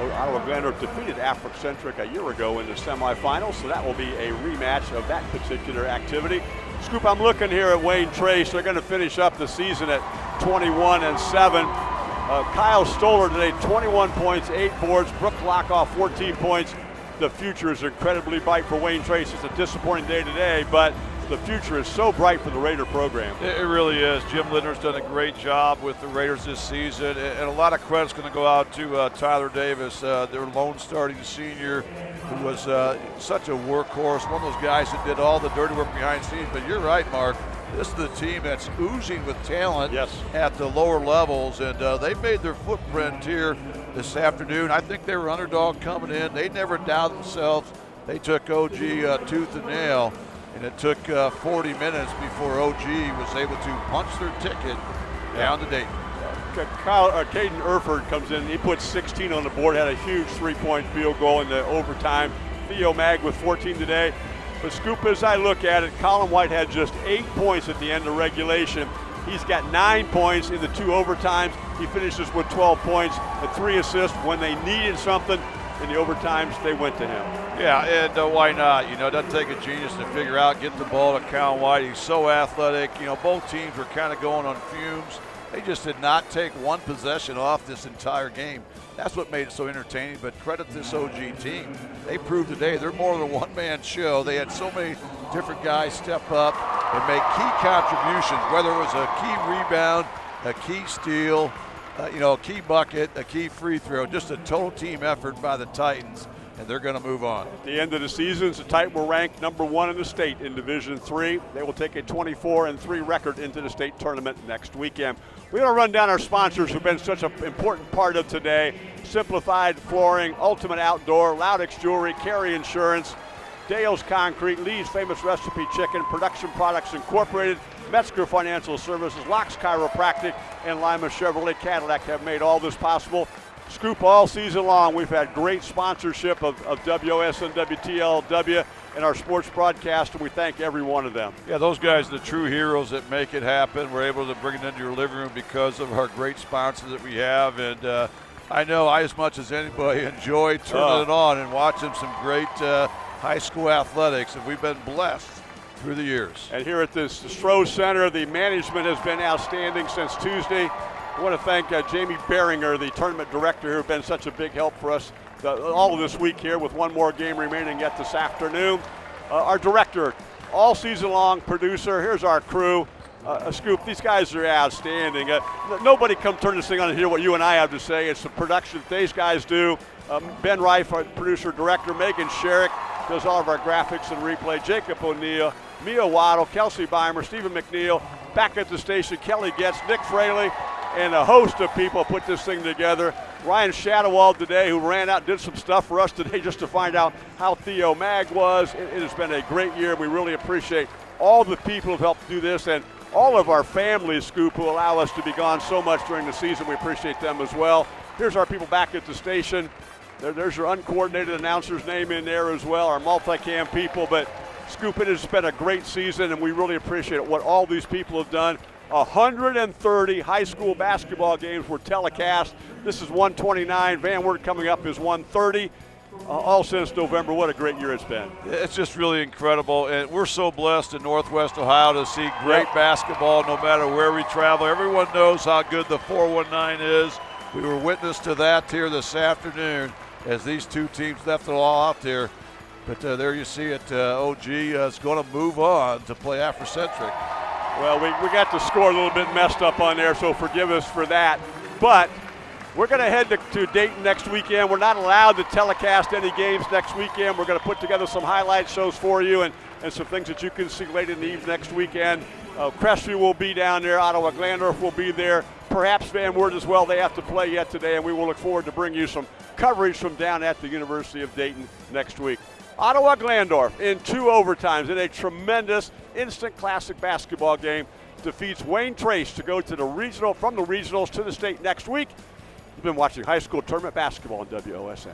Ottawa defeated Africentric a year ago in the semifinals, so that will be a rematch of that particular activity. Scoop, I'm looking here at Wayne Trace. They're going to finish up the season at 21 and 7. Uh, Kyle Stoller today, 21 points, 8 boards. Brooke Lockoff, 14 points. The future is incredibly bright for Wayne Trace. It's a disappointing day today, but the future is so bright for the Raider program. It, really is. Jim Lindner's done a great job with the Raiders this season, and, and a lot of credit's going to go out to uh, Tyler Davis, uh, their lone starting senior, who was uh, such a workhorse, one of those guys that did all the dirty work behind the scenes. But you're right, Mark. This is the team that's oozing with talent Yes. at the lower levels, and uh, they've made their footprint here this afternoon. I think they were underdog coming in. They never doubted themselves. They took OG uh, tooth and nail, and it took uh, 40 minutes before OG was able to punch their ticket down to Dayton. Kyle, uh, Caden Erford comes in. He put 16 on the board, had a huge three-point field goal in the overtime. Theo Mag with 14 today. But Scoop, as I look at it, Colin White had just eight points at the end of regulation. He's got nine points in the two overtimes. He finishes with 12 points and three assists. When they needed something in the overtimes, they went to him. Yeah, and uh, why not? You know, it doesn't take a genius to figure out, get the ball to Cal White. He's so athletic. You know, both teams were kind of going on fumes. They just did not take one possession off this entire game. That's what made it so entertaining. But credit this OG team. They proved today they're more than a one-man show. They had so many different guys step up and make key contributions, whether it was a key rebound, a key steal, uh, you know, a key bucket, a key free throw, just a total team effort by the Titans, and they're going to move on. At the end of the season, the Titans were ranked number one in the state in Division Three. They will take a 24 and three record into the state tournament next weekend. We're going to run down our sponsors who've been such an important part of today. Simplified Flooring, Ultimate Outdoor, Loudix Jewelry, Carey Insurance, Dale's Concrete, Lee's Famous Recipe Chicken, Production Products Incorporated, Metzger Financial Services, Locks Chiropractic, and Lima Chevrolet Cadillac have made all this possible. Scoop all season long. We've had great sponsorship of, of WSN, WTLW, and our sports broadcast, and we thank every one of them. Yeah, those guys are the true heroes that make it happen. We're able to bring it into your living room because of our great sponsors that we have. And uh, I know I, as much as anybody, enjoy turning Oh. it on and watching some great uh, high school athletics. And we've been blessed through the years. And here at this Stroh Center, the management has been outstanding since Tuesday. I want to thank uh, Jamie Beringer, the tournament director, who have been such a big help for us the, all of this week here with one more game remaining yet this afternoon. Uh, our director, all season long producer, here's our crew. Uh, a scoop, these guys are outstanding. Uh, nobody come turn this thing on and hear what you and I have to say. It's the production that these guys do. Um, ben Reif, our producer director, Megan Sherrick does all of our graphics and replay. Jacob O'Neill, Mia Waddle, Kelsey Beimer, Stephen McNeil, back at the station, Kelly Getz, Nick Fraley, and a host of people put this thing together. Ryan Shadowald today, who ran out and did some stuff for us today just to find out how Theo Mag was. It, it has been a great year. We really appreciate all the people who've helped do this and all of our families, Scoop, who allow us to be gone so much during the season. We appreciate them as well. Here's our people back at the station. There, there's your uncoordinated announcer's name in there as well, our multicam people. But Scoop, it has been a great season, and we really appreciate what all these people have done. 130 high school basketball games were telecast. This is 129. Van Wert coming up is 130. Uh, all since November. What a great year it's been. It's just really incredible, and we're so blessed in Northwest Ohio to see great Yep. basketball no matter where we travel. Everyone knows how good the 419 is. We were witness to that here this afternoon as these two teams left it all out there. But uh, there you see it. Uh, OG uh, is going to move on to play Africentric. Well, we, we got the score a little bit messed up on there, so forgive us for that. But we're going to head to, to Dayton next weekend. We're not allowed to telecast any games next weekend. We're going to put together some highlight shows for you and, and some things that you can see late in the evening next weekend. Uh, Crestview will be down there. Ottawa Glandorf will be there. Perhaps Van Wert as well. They have to play yet today, and we will look forward to bringing you some coverage from down at the University of Dayton next week. Ottawa Glandorf in two overtimes in a tremendous instant classic basketball game defeats Wayne Trace to go to the regional from the regionals to the state next week. You've been watching high school tournament basketball on WOSN.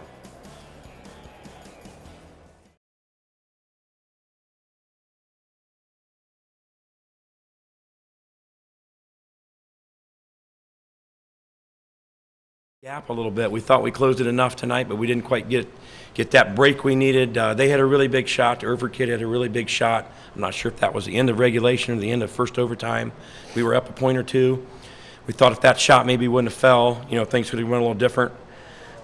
gap a little bit. We thought we closed it enough tonight, but we didn't quite get get that break we needed. Uh, they had a really big shot. The kid had a really big shot. I'm not sure if that was the end of regulation or the end of first overtime. We were up a point or two. We thought if that shot maybe wouldn't have fell, you know, things would have went a little different.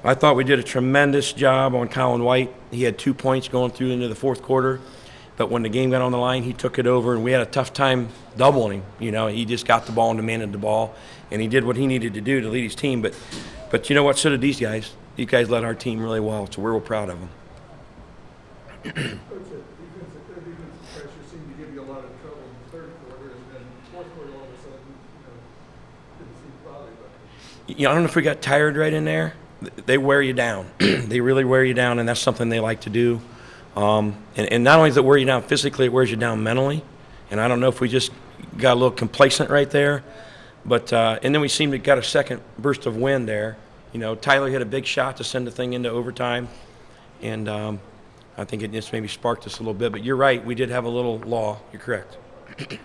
I thought we did a tremendous job on Colin White. He had two points going through into the fourth quarter. But when the game got on the line, he took it over, and we had a tough time doubling him. You know, he just got the ball and demanded the ball, and he did what he needed to do to lead his team. But, but you know what? So did these guys. These guys led our team really well, so we're real proud of them. Coach, defensive, their defensive pressure seemed to give you a lot of trouble in the third quarter, and then fourth quarter, all of a sudden, you know, didn't seem to bother you. You know, I don't know if we got tired right in there. They wear you down. they really wear you down, and that's something they like to do. Um, and, and not only does it wear you down physically, it wears you down mentally. And I don't know if we just got a little complacent right there, but uh, and then we seemed to got a second burst of wind there. You know, Tyler hit a big shot to send the thing into overtime, and um, I think it just maybe sparked us a little bit. But you're right, we did have a little law. You're correct. second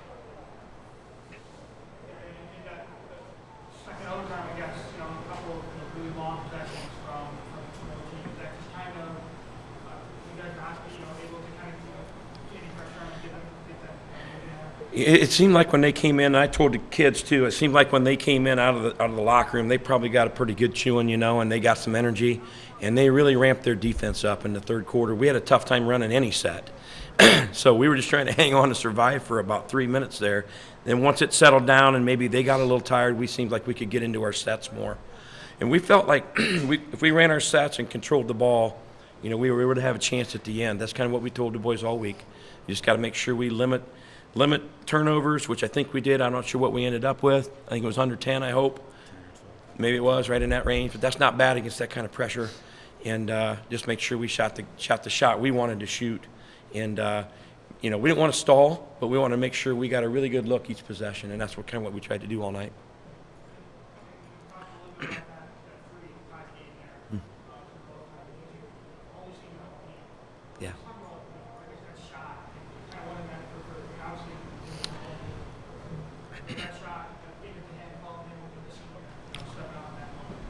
overtime, I guess, you know, a couple of you know, really long possessions from, from, from both teams that just kind of, uh, you guys not, you know, able to kind of, you know, get any pressure on and get them, get that, uh, moving there. It, it seemed like when they came in, I told the kids too. It seemed like when they came in out of the out of the locker room, they probably got a pretty good chewing, you know, and they got some energy, and they really ramped their defense up in the third quarter. We had a tough time running any set, so we were just trying to hang on to survive for about three minutes there. Then once it settled down and maybe they got a little tired, we seemed like we could get into our sets more, and we felt like we, if we ran our sets and controlled the ball, you know, we were able to have a chance at the end. That's kind of what we told the boys all week. You just got to make sure we limit limit turnovers, which I think we did. I'm not sure what we ended up with. I think it was under 10, I hope. Maybe it was right in that range, but that's not bad against that kind of pressure. And uh, just make sure we shot the shot the shot we wanted to shoot. And uh, you know, we didn't want to stall, but we wanted to make sure we got a really good look each possession, and that's what kind of what we tried to do all night. Yeah.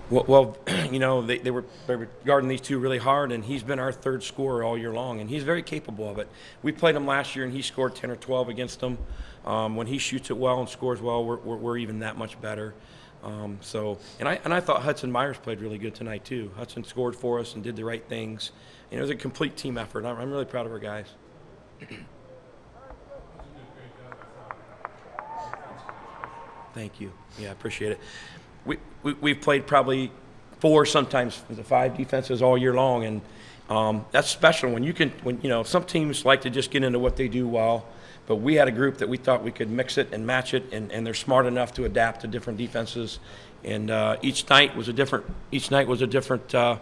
Well, well you know, they, they, were, they were guarding these two really hard, and he's been our third scorer all year long, and he's very capable of it. We played him last year, and he scored 10 or 12 against them. Um, when he shoots it well and scores well, we're, we're, we're even that much better. Um, so, and I, and I thought Hudson Myers played really good tonight, too. Hudson scored for us and did the right things. And it was a complete team effort. I'm, I'm really proud of our guys. Thank you. Yeah, I appreciate it. We, we, we've played probably four, sometimes five defenses all year long, and um, that's special when you can, when, you know, some teams like to just get into what they do well, but we had a group that we thought we could mix it and match it, and, and they're smart enough to adapt to different defenses. And uh, each night was a different, each night was a different uh,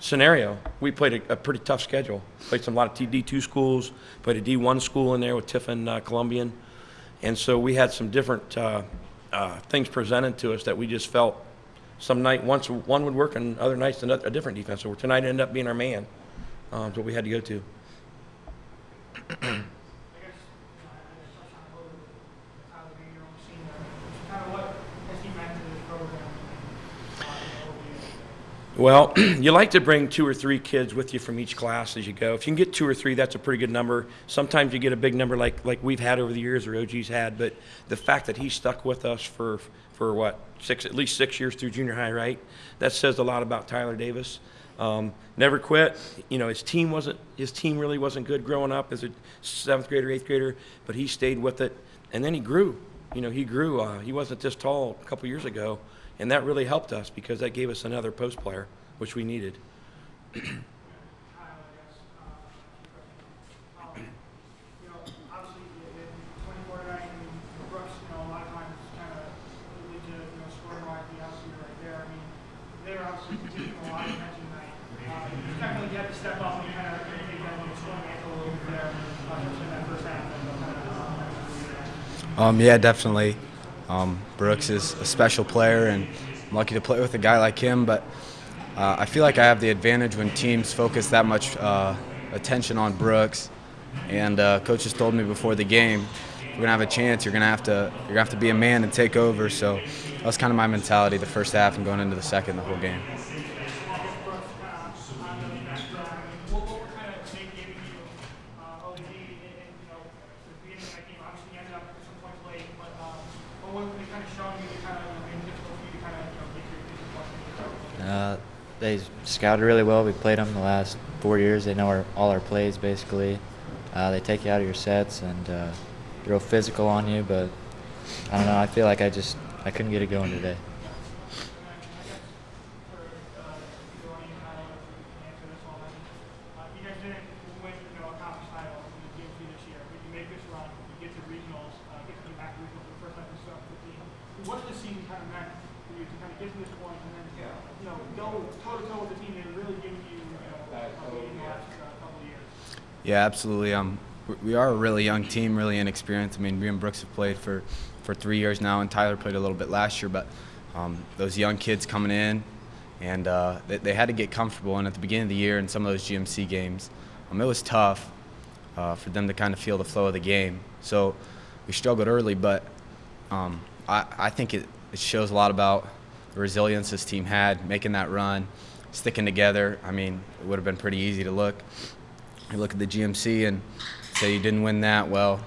scenario. We played a, a pretty tough schedule. Played some a lot of D2 schools, played a D1 school in there with Tiffin uh, Columbian. And so we had some different uh, things presented to us that we just felt some night once one would work and other nights another, a different defense. So tonight ended up being our man. Um, what we had to go to. I guess, you know, I I just touched on it a little bit, with Tyler being your own senior, Well, you like to bring two or three kids with you from each class as you go. If you can get two or three, that's a pretty good number. Sometimes you get a big number like like we've had over the years or OG's had, but the fact that he stuck with us for for what six at least six years through junior high, right? That says a lot about Tyler Davis. Um, never quit. You know, his team wasn't his team really wasn't good growing up as a seventh grader, eighth grader, but he stayed with it, and then he grew. You know, he grew. Uh, he wasn't this tall a couple years ago, and that really helped us because that gave us another post player, which we needed. Kyle, I guess, you know, obviously, in twenty-four night, and Brooks, you know, a lot of times kind of lead to, you know, scoring wise, the obviously right there. I mean, they're obviously taking a lot of attention tonight. You kind of like you have to step up and kind of take that, you know, scoring angle a little bit there, especially in that first half. And, kind of, Um, yeah, definitely. Um, Brooks is a special player, and I'm lucky to play with a guy like him. But uh, I feel like I have the advantage when teams focus that much uh, attention on Brooks. And uh, coaches told me before the game, if we're gonna have a chance, you're gonna have to you're gonna have to be a man and take over. So that was kind of my mentality the first half and going into the second, the whole game. what, what were kind of they giving you, uh, OG, and, and, you know, the beginning of that game, obviously you ended up some points late, but, um, but what were they kind of showing you to kind of, you know, made it difficult for you to kind of, you know, get your, get your points? Uh, they scouted really well. We played them the last four years. They know our, all our plays basically. Uh, they take you out of your sets and uh, real physical on you. But I don't know. I feel like I just I couldn't get it going today. Uh, you guys didn't win, you know, a conference title in the GMC this year, but you make this run, you get to regionals, uh, get to come back to regionals for the first time since 2015. What's the season kind of meant for you to kind of get to this point and then, you know, go toe to toe with the team and really giving you, you know, uh, in the last uh, couple of years? Yeah, absolutely. Um, we- are a really young team, really inexperienced. I mean, me and Brooks have played for, for three years now, and Tyler played a little bit last year. But um, those young kids coming in, and uh, they, they had to get comfortable. And at the beginning of the year, in some of those GMC games, um, it was tough uh, for them to kind of feel the flow of the game. So we struggled early, but um, I, I think it, it shows a lot about the resilience this team had, making that run, sticking together. I mean, it would have been pretty easy to look you look at the GMC and say you didn't win that, well,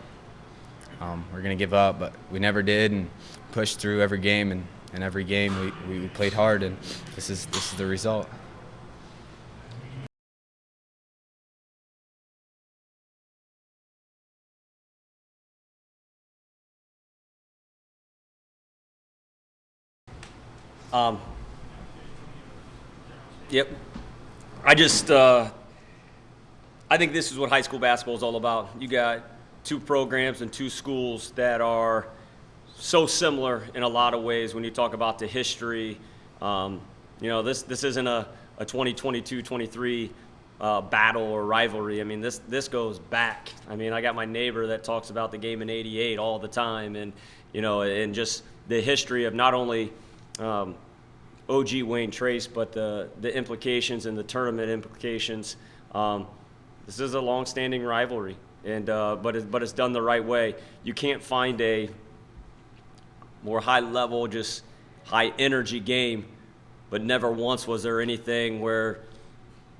um, we're going to give up. But we never did and pushed through every game. And, and every game we, we played hard, and this is, this is the result. Um, yep. I just, uh, I think this is what high school basketball is all about. You got two programs and two schools that are so similar in a lot of ways when you talk about the history. Um, you know, this, this isn't a, a 2022 23 uh, battle or rivalry. I mean, this, this goes back. I mean, I got my neighbor that talks about the game in 88 all the time and, you know, and just the history of not only um, OG Wayne Trace, but the, the implications and the tournament implications. Um, this is a long-standing rivalry, and uh, but it, but it's done the right way. You can't find a more high-level, just high-energy game, but never once was there anything where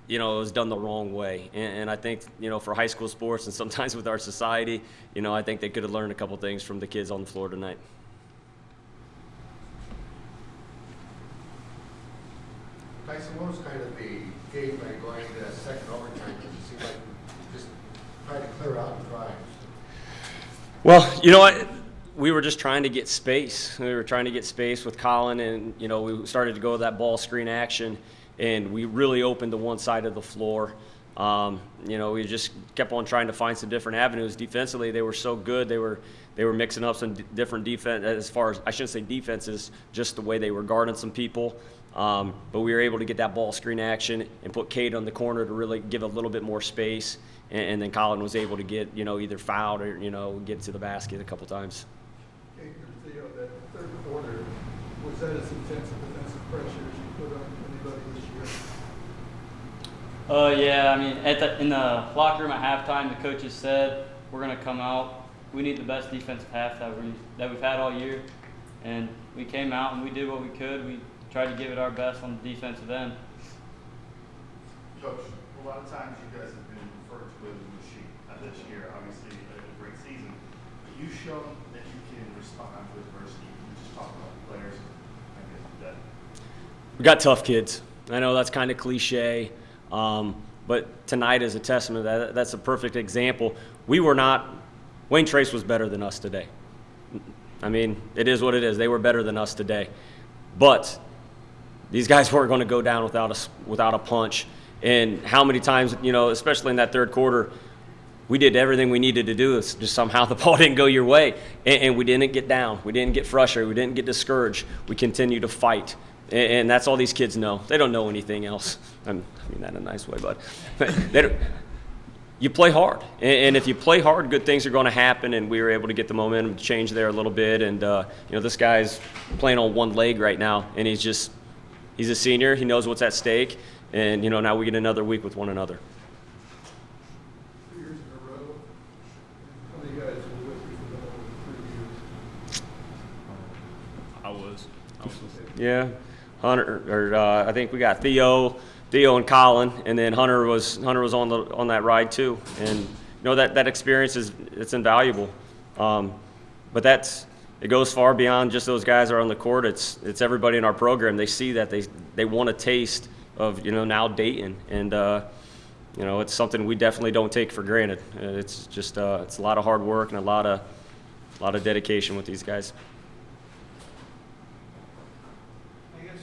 you know it was done the wrong way. And, and I think you know for high school sports and sometimes with our society, you know I think they could have learned a couple things from the kids on the floor tonight. Tyson, what was kind of the game plan going that second overtime? Because it seemed like we just tried to clear out and drive. Well, you know what? We were just trying to get space. We were trying to get space with Colin, and you know we started to go to that ball screen action, and we really opened to one side of the floor. Um, you know, we just kept on trying to find some different avenues. Defensively, they were so good. They were they were mixing up some different defense as far as I shouldn't say defenses, just the way they were guarding some people. Um, but we were able to get that ball screen action and put Kate on the corner to really give a little bit more space. And, and then Colin was able to get you know either fouled or you know get to the basket a couple times. Hey, the, uh, that third quarter, was that as intense a defensive pressure as you put on anybody this year? Uh, yeah, I mean, at the, in the locker room at halftime, the coaches said we're going to come out. We need the best defensive half that we that we've had all year, and we came out and we did what we could. We tried to give it our best on the defensive end. Coach, a lot of times you guys have been referred to as a machine this year. Obviously, a, a great season. But you shown that you can respond to adversity. You just talk about the players. I guess that. We got tough kids. I know that's kind of cliche, um, but tonight is a testament. That that's a perfect example. We were not. Wayne Trace was better than us today. I mean, it is what it is. They were better than us today, but these guys weren't going to go down without a without a punch. And how many times, you know, especially in that third quarter, we did everything we needed to do. It's just somehow the ball didn't go your way, and, and we didn't get down. We didn't get frustrated. We didn't get discouraged. We continued to fight, and, and that's all these kids know. They don't know anything else. I'm, I mean that in a nice way, but you play hard, and, and, if you play hard, good things are going to happen. And we were able to get the momentum to change there a little bit. And uh, you know, this guy's playing on one leg right now, and he's just he's a senior. He knows what's at stake, and you know now we get another week with one another. Two years in a row. How many guys were with you for the whole three years? I was. I was. Yeah, Hunter, or uh, I think we got Theo, Theo and Colin, and then Hunter was Hunter was on the on that ride too. And you know that that experience is it's invaluable. Um, but that's it goes far beyond just those guys are on the court. It's it's everybody in our program. They see that they they want a taste of you know now Dayton, and uh, you know it's something we definitely don't take for granted. It's just uh, it's a lot of hard work and a lot of a lot of dedication with these guys. I guess,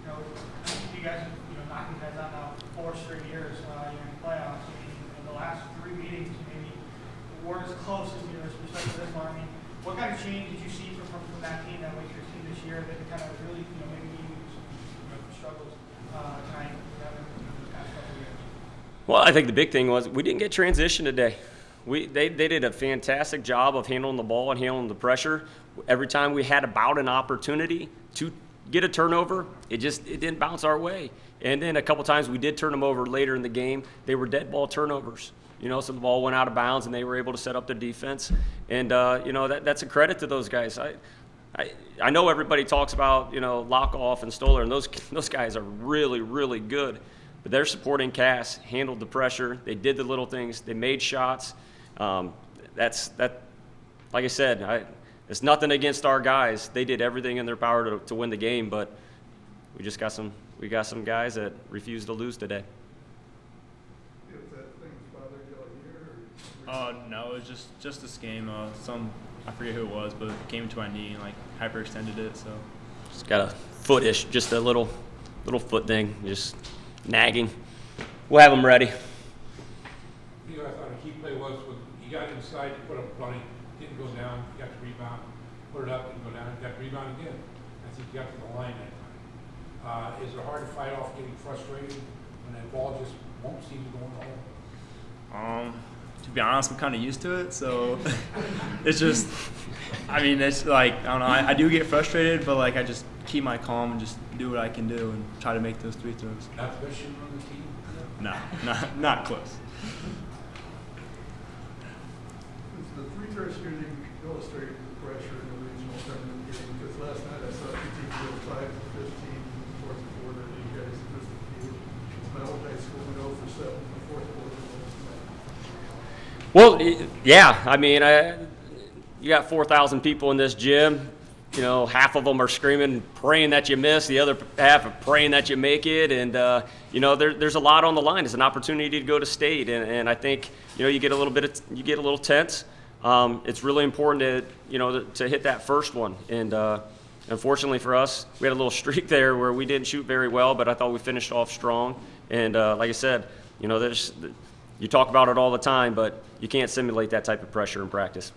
you know, you guys, you know, knocking guys out now four straight years, uh, you're in the playoffs. I mean, in the last three meetings, maybe weren't as close as you know, especially this one. I mean, what kind of change did you see from, from, from that team that Wake Forest team this year that kind of really, you know, maybe gave you some you know, struggles uh, tonight, having you know, these past couple of years? Well, I think the big thing was we didn't get transition today. We, they, they did a fantastic job of handling the ball and handling the pressure. Every time we had about an opportunity to get a turnover, it just it didn't bounce our way. And then a couple times we did turn them over later in the game. They were dead ball turnovers. You know, so the ball went out of bounds and they were able to set up their defense. And uh, you know that, that's a credit to those guys. I, I, I know everybody talks about you know Lockoff and Stoller, and those those guys are really really good. But their supporting cast handled the pressure. They did the little things. They made shots. Um, that's that. Like I said, I, it's nothing against our guys. They did everything in their power to, to win the game, but we just got some we got some guys that refused to lose today. If that thing's bothered you all year, or? Uh, no, it was just just this game. Uh, some I forget who it was, but it came to my knee and like hyperextended it. So Just got a footish, just a little little foot thing, just nagging. We'll have them ready. You know, I thought a key play was when you got inside, you put up a bunny, didn't go down, you got the rebound, put it up, didn't go down, got the rebound again. I think you got to the line that time. Uh, is it hard to fight off getting frustrated when that ball just won't seem to go in the hole? um, to be honest, I'm kind of used to it. So it's just, I mean, it's like I don't know. I, I do get frustrated, but like I just keep my calm and just do what I can do and try to make those three throws. Not the on the team? No, not not close. It's the three first shooting illustrated the pressure in the regional tournament game, because last night I saw two teams go five to fifteen in the fourth quarter, and you guys missed the field. My old high school went oh over seven in the fourth quarter. Well, yeah. I mean, I, you got 4,000 people in this gym. You know, half of them are screaming, praying that you miss. The other half are praying that you make it. And, uh, you know, there, there's a lot on the line. It's an opportunity to go to state. And, and I think, you know, you get a little bit, of, you get a little tense. Um, it's really important to, you know, to, to hit that first one. And, uh, unfortunately for us, we had a little streak there where we didn't shoot very well, but I thought we finished off strong. And, uh, like I said, you know, there's, you talk about it all the time, but you can't simulate that type of pressure in practice.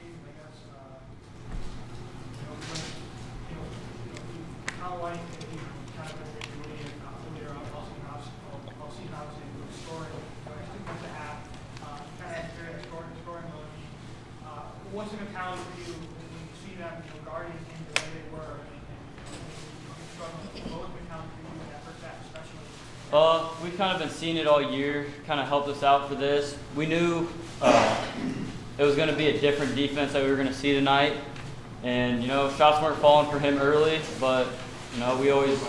I guess, uh, you know, when, you know, you know, you- how like, if you kind of been doing it, uh, earlier, on all season, obviously, all- all season, obviously, with scoring, you know, actually comes to half, uh, you kind of have to scoring, scoring mode. Uh, what's the mentality for you when when you see them, you know, guarding in the way they were, and, and, you know, you struggling, what was the mentality for you in that first half, especially? Uh, we've kind of been seeing it all year. Kind of helped us out for this. We knew uh, it was going to be a different defense that we were going to see tonight, and you know shots weren't falling for him early, but you know we always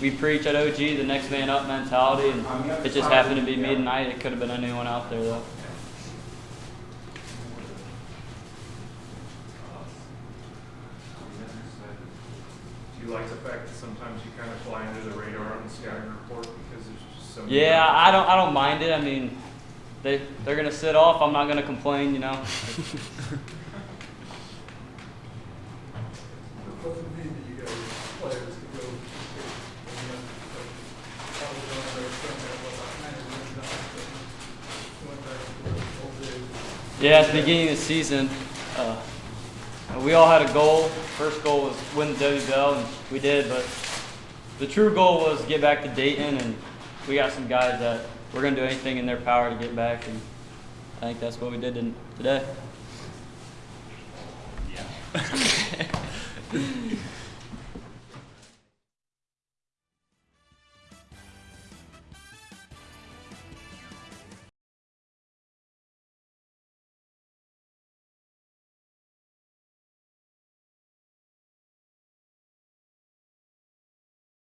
we preach at OG the next man up mentality, and it just happened to be me tonight. It could have been anyone out there though. Do you like the fact that sometimes you kind of fly under the radar on the scouting report so many Yeah, I don't I don't mind it. I mean, they they're gonna sit off. I'm not gonna complain. You know. What does it mean to you guys, players, to go, I mean, like, probably don't understand that, but I kind of went down, but went back to the old days. Yeah, at the beginning of the season, uh, we all had a goal. First goal was win the WBL, and we did. But the true goal was get back to Dayton, and we got some guys that we're gonna do anything in their power to get back, and I think that's what we did in, today. Yeah.